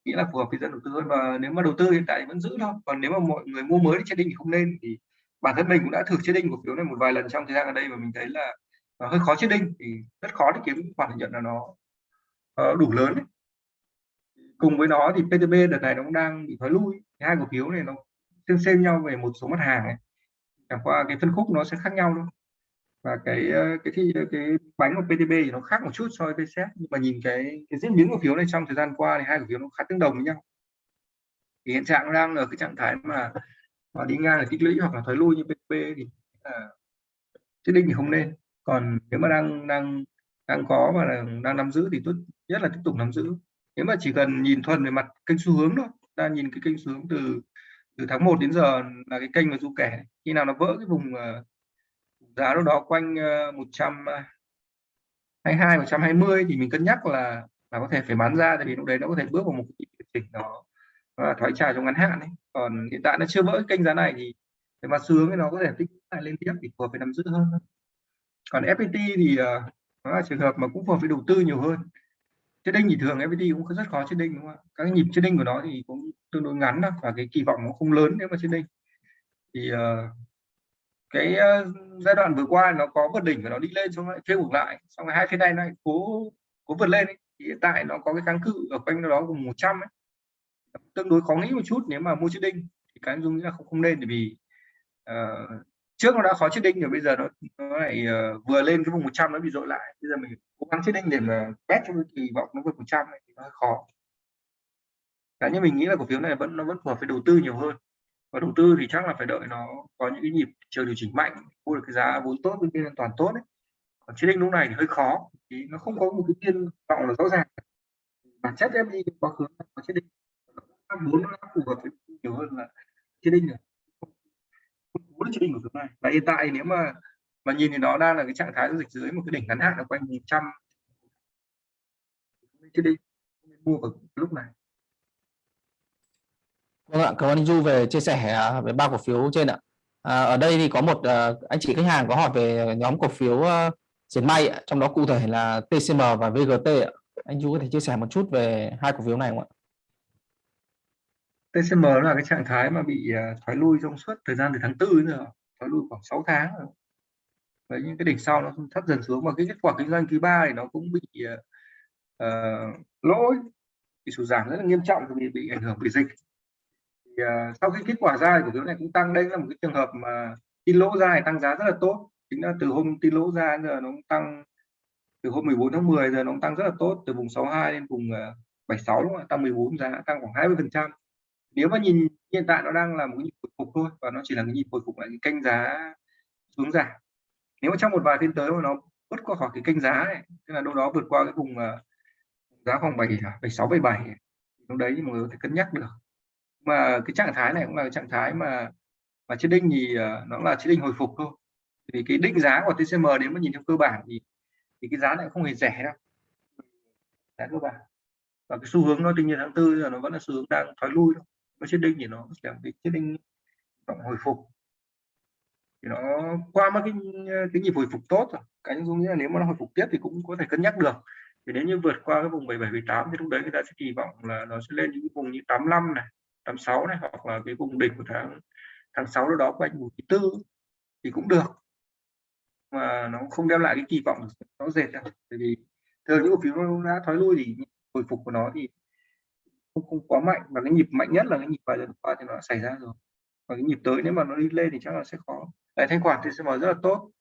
nghĩ là phù hợp với dân đầu tư hơn. Và nếu mà đầu tư hiện tại thì vẫn giữ thôi. Còn nếu mà mọi người mua mới trên đinh thì không nên. Thì bản thân mình cũng đã thử trên đinh cổ phiếu này một vài lần trong thời gian ở đây và mình thấy là nó hơi khó chết đinh thì rất khó để kiếm khoản lợi nhuận là nó uh, đủ lớn ấy. cùng với nó thì PTB đợt này nó cũng đang bị thoái lui. Hai cổ phiếu này nó tương xem nhau về một số mặt hàng này chẳng qua cái phân khúc nó sẽ khác nhau thôi. Và cái ờ, cái ờ, cái bánh của PTB thì nó khác một chút so với VCS nhưng mà nhìn cái cái diễn biến cổ phiếu này trong thời gian qua thì hai cổ phiếu nó khá tương đồng với nhau. Thì hiện trạng đang ở cái trạng thái mà mà đi ngang là tích lũy hoặc là thoái lui như PTB thì là chết định thì không nên. Còn nếu mà đang đang đang có và đang, đang nắm giữ thì tốt nhất là tiếp tục nắm giữ. Nếu mà chỉ cần nhìn thuần về mặt kênh xu hướng thôi ta nhìn cái kênh xu hướng từ từ tháng 1 đến giờ là cái kênh mà du kẻ khi nào nó vỡ cái vùng ờ, giá đâu đó quanh ờ, 122 120 ờ, thì mình cân nhắc là là có thể phải bán ra tại vì lúc đấy nó có thể bước vào một cái điều chỉnh nó, thoái trào trong ngắn hạn ấy. còn hiện tại nó chưa vỡ kênh giá này thì về mặt xu hướng thì nó có thể tích lại lên tiếp thì phù hợp với nắm giữ hơn còn FPT thì nó là trường hợp mà cũng phù hợp với đầu tư nhiều hơn trading thì thường FPT cũng rất khó trading đúng không ạ các nhịp trading của nó thì cũng tương đối ngắn đó và cái kỳ vọng nó không lớn nếu mà trading thì uh, cái uh, giai đoạn vừa qua nó có vượt đỉnh và nó đi lên xong lại kêu ngược lại xong rồi hai phía này nó cố cố vượt lên ấy. thì hiện tại nó có cái kháng cự ở quanh đó cùng 100 ấy. tương đối khó nghĩ một chút nếu mà mua trading thì cái dung nghĩ là không không nên bởi vì uh, trước nó đã khó trading rồi bây giờ nó nó lại uh, vừa lên cái vùng 100 nó bị dội lại. Bây giờ mình cố gắng trading để mà bet cho cái kỳ vọng nó vượt 100 này thì nó khó. Cá nhân mình nghĩ là cổ phiếu này vẫn nó vẫn phù hợp với đầu tư nhiều hơn. Và đầu tư thì chắc là phải đợi nó có những cái nhịp chiều điều chỉnh mạnh mua được cái giá vốn tốt với biên an toàn tốt đấy còn đinh lúc này thì hơi khó thì nó không có một cái tiên vọng là rõ ràng. Bản chất em đi quá khứ có đinh. Vốn nó phù hợp với nhiều hơn là trading rồi bốn đỉnh của thứ này và hiện tại nếu mà mà nhìn thì nó đang là cái trạng thái giao dịch dưới một cái đỉnh ngắn hạn là quanh 100 trading mua vào lúc này Vâng ạ, cảm ơn anh Du về chia sẻ à, về ba cổ phiếu trên ạ. À, ở đây thì có một à, anh chị khách hàng có hỏi về nhóm cổ phiếu à, diệt may, trong đó cụ thể là TCM và VGT. Ạ. Anh Du có thể chia sẻ một chút về hai cổ phiếu này không ạ? TCM là cái trạng thái mà bị à, thoái lui trong suốt thời gian từ tháng 4 đến giờ, thoái lui khoảng 6 tháng rồi. Với những cái đỉnh sau nó thấp dần xuống và cái kết quả kinh doanh quý ba thì nó cũng bị uh, lỗi bị sụt giảm rất là nghiêm trọng vì bị ảnh hưởng bởi dịch. Uh, sau khi kết quả ra thì cổ phiếu này cũng tăng đây là một cái trường hợp mà tin lỗ ra thì tăng giá rất là tốt. Chính là từ hôm tin lỗ ra giờ nó cũng tăng từ hôm 14 tháng 10 giờ nó cũng tăng rất là tốt từ vùng 62 lên vùng 76 đúng không ạ? Tăng 14 giá tăng khoảng 20 phần trăm nếu mà nhìn hiện tại nó đang là một nhịp hồi phục thôi và nó chỉ là cái nhịp hồi phục lại cái kênh giá xuống giảm. Nếu mà trong một vài phiên tới mà nó vượt qua khỏi cái kênh giá này tức là đâu đó vượt qua cái vùng uh, giá khoảng 7 76 77 lúc đấy thì mọi người có thể cân nhắc được. Mà cái trạng thái này cũng là trạng thái mà mà trên đinh thì uh, nó là trên đinh hồi phục thôi. Vì cái định giá của TCM nếu mà nhìn theo cơ bản thì thì cái giá này không hề rẻ đâu. Giá cơ bản. Và cái xu hướng nó tuy nhiên tháng tư giờ nó vẫn là xu hướng đang thoái lui thôi nó chết đinh thì nó sẽ cái chết đinh vọng hồi phục. Thì nó qua mất cái cái nhịp hồi phục tốt rồi. Cái dung nghĩa là nếu mà nó hồi phục tiếp thì cũng có thể cân nhắc được. Thì nếu như vượt qua cái vùng 77 78 thì lúc đấy người ta sẽ kỳ vọng là nó sẽ lên những vùng như 85 này 86 này, hoặc là cái vùng đỉnh của tháng tháng 6 đó đó quanh vùng thứ tư thì cũng được. Mà nó không đem lại cái kỳ vọng nó dệt đâu. Bởi vì thường những cổ phiếu nó đã thoái lui thì hồi phục của nó thì không, không quá mạnh và cái nhịp mạnh nhất là cái nhịp vài lần qua thì nó đã xảy ra rồi. Và cái nhịp tới nếu mà nó đi lên thì chắc là sẽ khó. Lại thanh khoản TCM rất là tốt.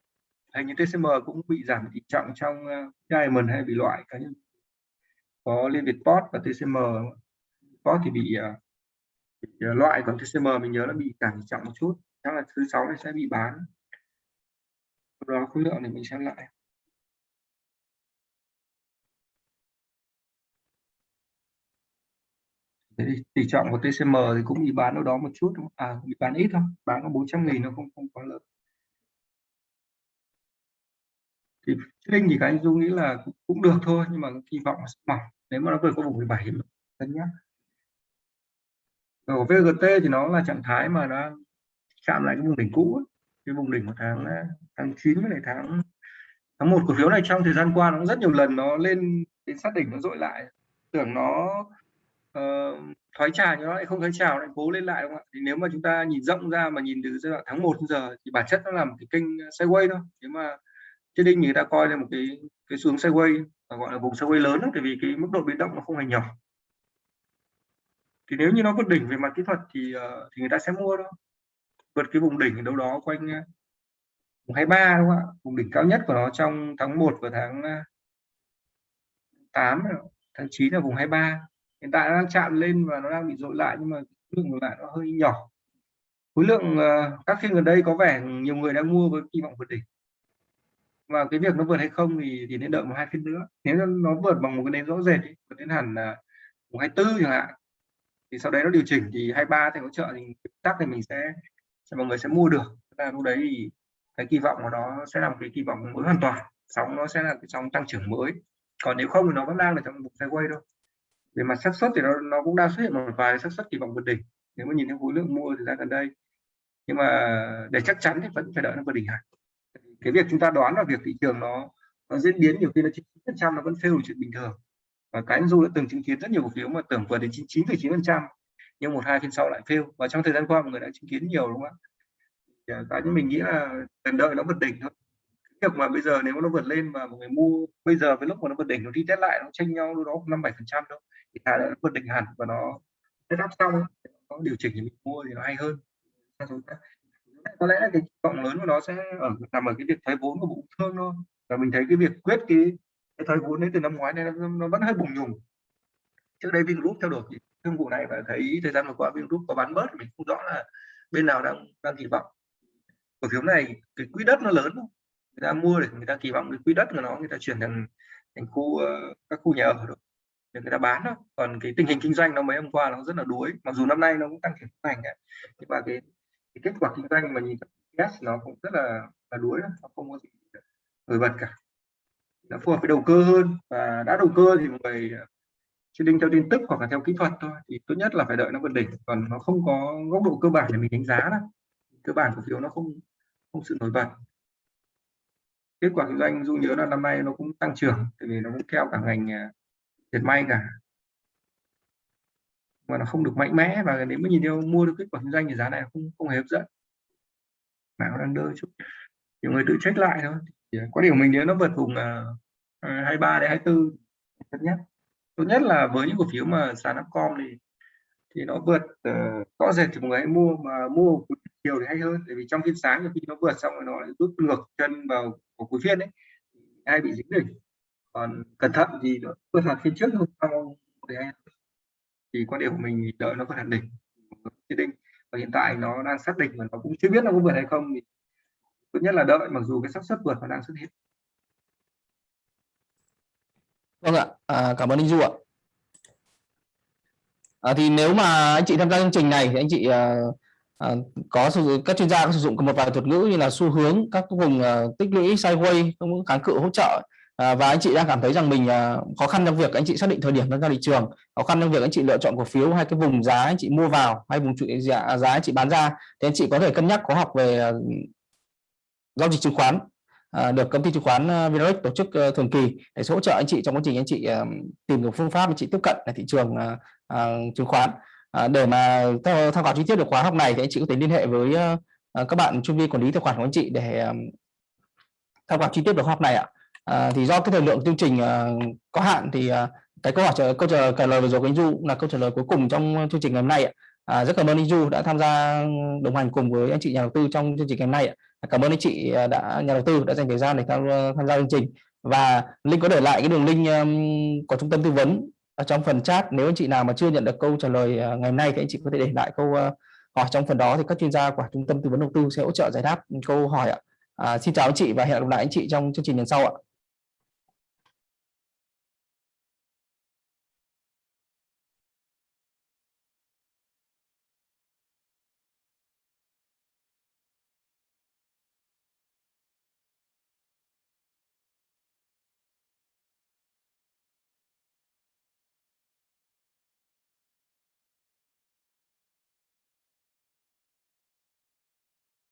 Hình như TCM cũng bị giảm tỷ trọng trong ờ, Diamond hay bị loại cá nhân. Có Liên Việt Post và TCM Post thì bị ờ, bị ờ, loại còn TCM mình nhớ là bị giảm trọng một chút. Chắc là thứ sáu này sẽ bị bán. Đó khối lượng thì mình xem lại. Thế thì tỷ trọng của TCM thì cũng bị bán ở đó một chút à bị bán ít thôi bán có 400 nghìn nó không không quá lớn thì Linh thì các anh dung nghĩ là cũng, cũng được thôi nhưng mà kỳ vọng là mỏng. Nếu mà nó vượt qua vùng 17 cân nhắc. Rồi VGT thì nó là trạng thái mà nó chạm lại cái vùng đỉnh cũ cái vùng đỉnh của tháng à, tháng 9 với lại tháng tháng một cổ phiếu này trong thời gian qua nó rất nhiều lần nó lên đến sát đỉnh nó dội lại. Tưởng nó uh, thoái trào nhưng nó lại không thoái trào lại cố lên lại đúng không ạ? Thì nếu mà chúng ta nhìn rộng ra mà nhìn từ giai đoạn tháng 1 giờ thì bản chất nó là một cái kênh sideways thôi. Nếu mà trên đinh người ta coi là một cái cái xuống sideways gọi là vùng sideways lớn đó, tại vì cái mức độ biến động nó không hề nhỏ. Thì nếu như nó vượt đỉnh về mặt kỹ thuật thì uh, thì người ta sẽ mua đó vượt cái vùng đỉnh đâu đó quanh ờ, vùng 23 đúng không ạ? Vùng đỉnh cao nhất của nó trong tháng 1 và tháng 8 tháng 9 là vùng 23 hiện tại nó đang chạm lên và nó đang bị dội lại nhưng mà lượng lại nó hơi nhỏ. Khối lượng uh, các phiên gần đây có vẻ nhiều người đang mua với kỳ vọng vượt đỉnh. Và cái việc nó vượt hay không thì thì nên đợi một hai phiên nữa. Nếu nó vượt bằng một cái nến rõ rệt vượt đến hẳn là vùng 24 chẳng hạn thì sau đấy nó điều chỉnh thì 23 thì hỗ trợ thì tắc thì mình sẽ, sẽ mọi người sẽ mua được. Là lúc đấy thì cái kỳ vọng của nó sẽ là một cái kỳ vọng mới hoàn toàn. Sóng nó sẽ là cái sóng tăng trưởng mới. Còn nếu không thì nó vẫn đang ở trong một sideways thôi về mặt xác suất thì nó nó cũng đang xuất hiện một vài xác suất kỳ vọng vượt đỉnh. Nếu mà nhìn theo khối lượng mua thì ra gần đây. Nhưng mà để chắc chắn thì vẫn phải đợi nó vượt đỉnh hẳn. Cái việc chúng ta đoán là việc thị trường nó nó diễn biến nhiều khi nó chín phần trăm nó vẫn fail chuyện bình thường. Và cái dù du đã từng chứng kiến rất nhiều cổ phiếu mà tưởng vượt đến chín chín chín phần trăm, nhưng một, hai, phiên sau lại fail. Và trong thời gian qua mọi người đã chứng kiến nhiều, đúng không ạ? À, cá nhân mình nghĩ là cần đợi nó vượt đỉnh thôi việc mà bây giờ nếu nó vượt lên mà một người mua bây giờ với lúc mà nó vượt đỉnh nó đi test lại nó tranh nhau đâu đó năm bảy phần trăm đâu thì thà nó vượt đỉnh hẳn và nó test up xong nó điều chỉnh thì mình mua thì nó hay hơn. Có lẽ cái cộng lớn của nó sẽ ở nằm ở cái việc thoái vốn của bộ thương thôi. Và mình thấy cái việc quyết cái, cái thoái vốn đấy từ năm ngoái này nó, nó vẫn hơi bùng nhùng. Trước đây Vingroup theo đuổi thương vụ này và thấy thời gian vừa qua Vingroup có bán bớt mình không rõ là bên nào đang đang kỳ vọng. Cổ phiếu này cái quỹ đất nó lớn? Người ta mua để người ta kỳ vọng cái quỹ đất của nó người ta chuyển thành thành khu uh, các khu nhà ở rồi để người ta bán đó còn cái tình hình kinh doanh nó mấy hôm qua nó rất là đuối mặc dù năm nay nó cũng tăng trưởng thành nhưng mà cái, cái kết quả kinh doanh mà nhìn yes nó cũng rất là là đuối đó. nó không có gì nổi bật cả. Nó phù hợp với đầu cơ hơn và đã đầu cơ thì mọi người đinh theo tin tức hoặc là theo kỹ thuật thôi thì tốt nhất là phải đợi nó vượt đỉnh. Còn nó không có góc độ cơ bản để mình đánh giá đó cơ bản cổ phiếu nó không không sự nổi bật kết quả kinh doanh dù nhớ là năm nay nó cũng tăng trưởng tại vì nó cũng theo cả ngành à, dệt may cả. Mà nó không được mạnh mẽ và nếu mà nhìn theo mua được kết quả kinh doanh thì giá này không không hề hấp dẫn. Mà nó đang đơ chút. Nhiều người tự check lại thôi. Thì à, có điều mình nếu nó vượt vùng à, à, uh, 23 đến 24 tốt nhất. Tốt nhất là với những cổ phiếu mà sàn Upcom thì thì nó vượt uh, rõ rệt thì mọi người hãy mua mà mua chiều thì hay hơn tại vì trong phiên sáng khi nó vượt xong rồi nó lại rút ngược chân vào của cuối phiên đấy ai bị dính đỉnh. Còn cẩn thận thì nó vượt hạt phiên trước hôm sau thì hay thì quan điểm của mình đợi nó vượt hạt đỉnh quyết định và hiện tại nó đang xác định và nó cũng chưa biết nó có vượt hay không thì tốt nhất là đợi mặc dù cái xác suất vượt nó đang xuất hiện. Vâng ạ à, cảm ơn anh du ạ. À, thì nếu mà anh chị tham gia chương trình này thì anh chị uh, À, có sử các chuyên gia có sử dụng một vài thuật ngữ như là xu hướng các vùng uh, tích lũy sideways cũng kháng cự hỗ trợ. À, và anh chị đang cảm thấy rằng mình à, khó khăn trong việc anh chị xác định thời điểm tham gia thị trường khó khăn trong việc anh chị lựa chọn cổ phiếu hay cái vùng giá anh chị mua vào hay vùng giá, giá anh chị bán ra thì anh chị có thể cân nhắc có học về à, giao dịch chứng khoán à, được công ty chứng khoán Vinarex tổ chức à, thường kỳ để hỗ trợ anh chị trong quá trình anh chị à, tìm được phương pháp anh chị tiếp cận là thị trường à, à, chứng khoán. À, để mà tham khảo chi tiết được khóa học này thì anh chị có thể liên hệ với ờ, ờ, các bạn chuyên viên quản lý tài khoản của anh chị để tham khảo chi tiết được khóa học này ạ. À, thì do cái thời lượng chương trình ờ, có hạn thì cái câu hỏi câu trả, lời vừa rồi của anh Du là câu trả lời cuối cùng trong chương trình ngày hôm nay ạ. À, rất cảm ơn anh Du đã tham gia đồng hành cùng với anh chị nhà đầu tư trong chương trình ngày hôm nay ạ. À, cảm ơn anh chị đã nhà đầu tư đã dành thời gian để tham, tham gia chương trình và Linh có để lại cái đường link um, của trung tâm tư vấn ở trong phần chat nếu anh chị nào mà chưa nhận được câu trả lời ờ, ngày hôm nay thì anh chị có thể để lại câu ờ, hỏi trong phần đó thì các chuyên gia của trung tâm tư vấn đầu tư sẽ hỗ trợ giải đáp câu hỏi ạ. À, xin chào anh chị và hẹn gặp lại anh chị trong chương trình lần sau ạ.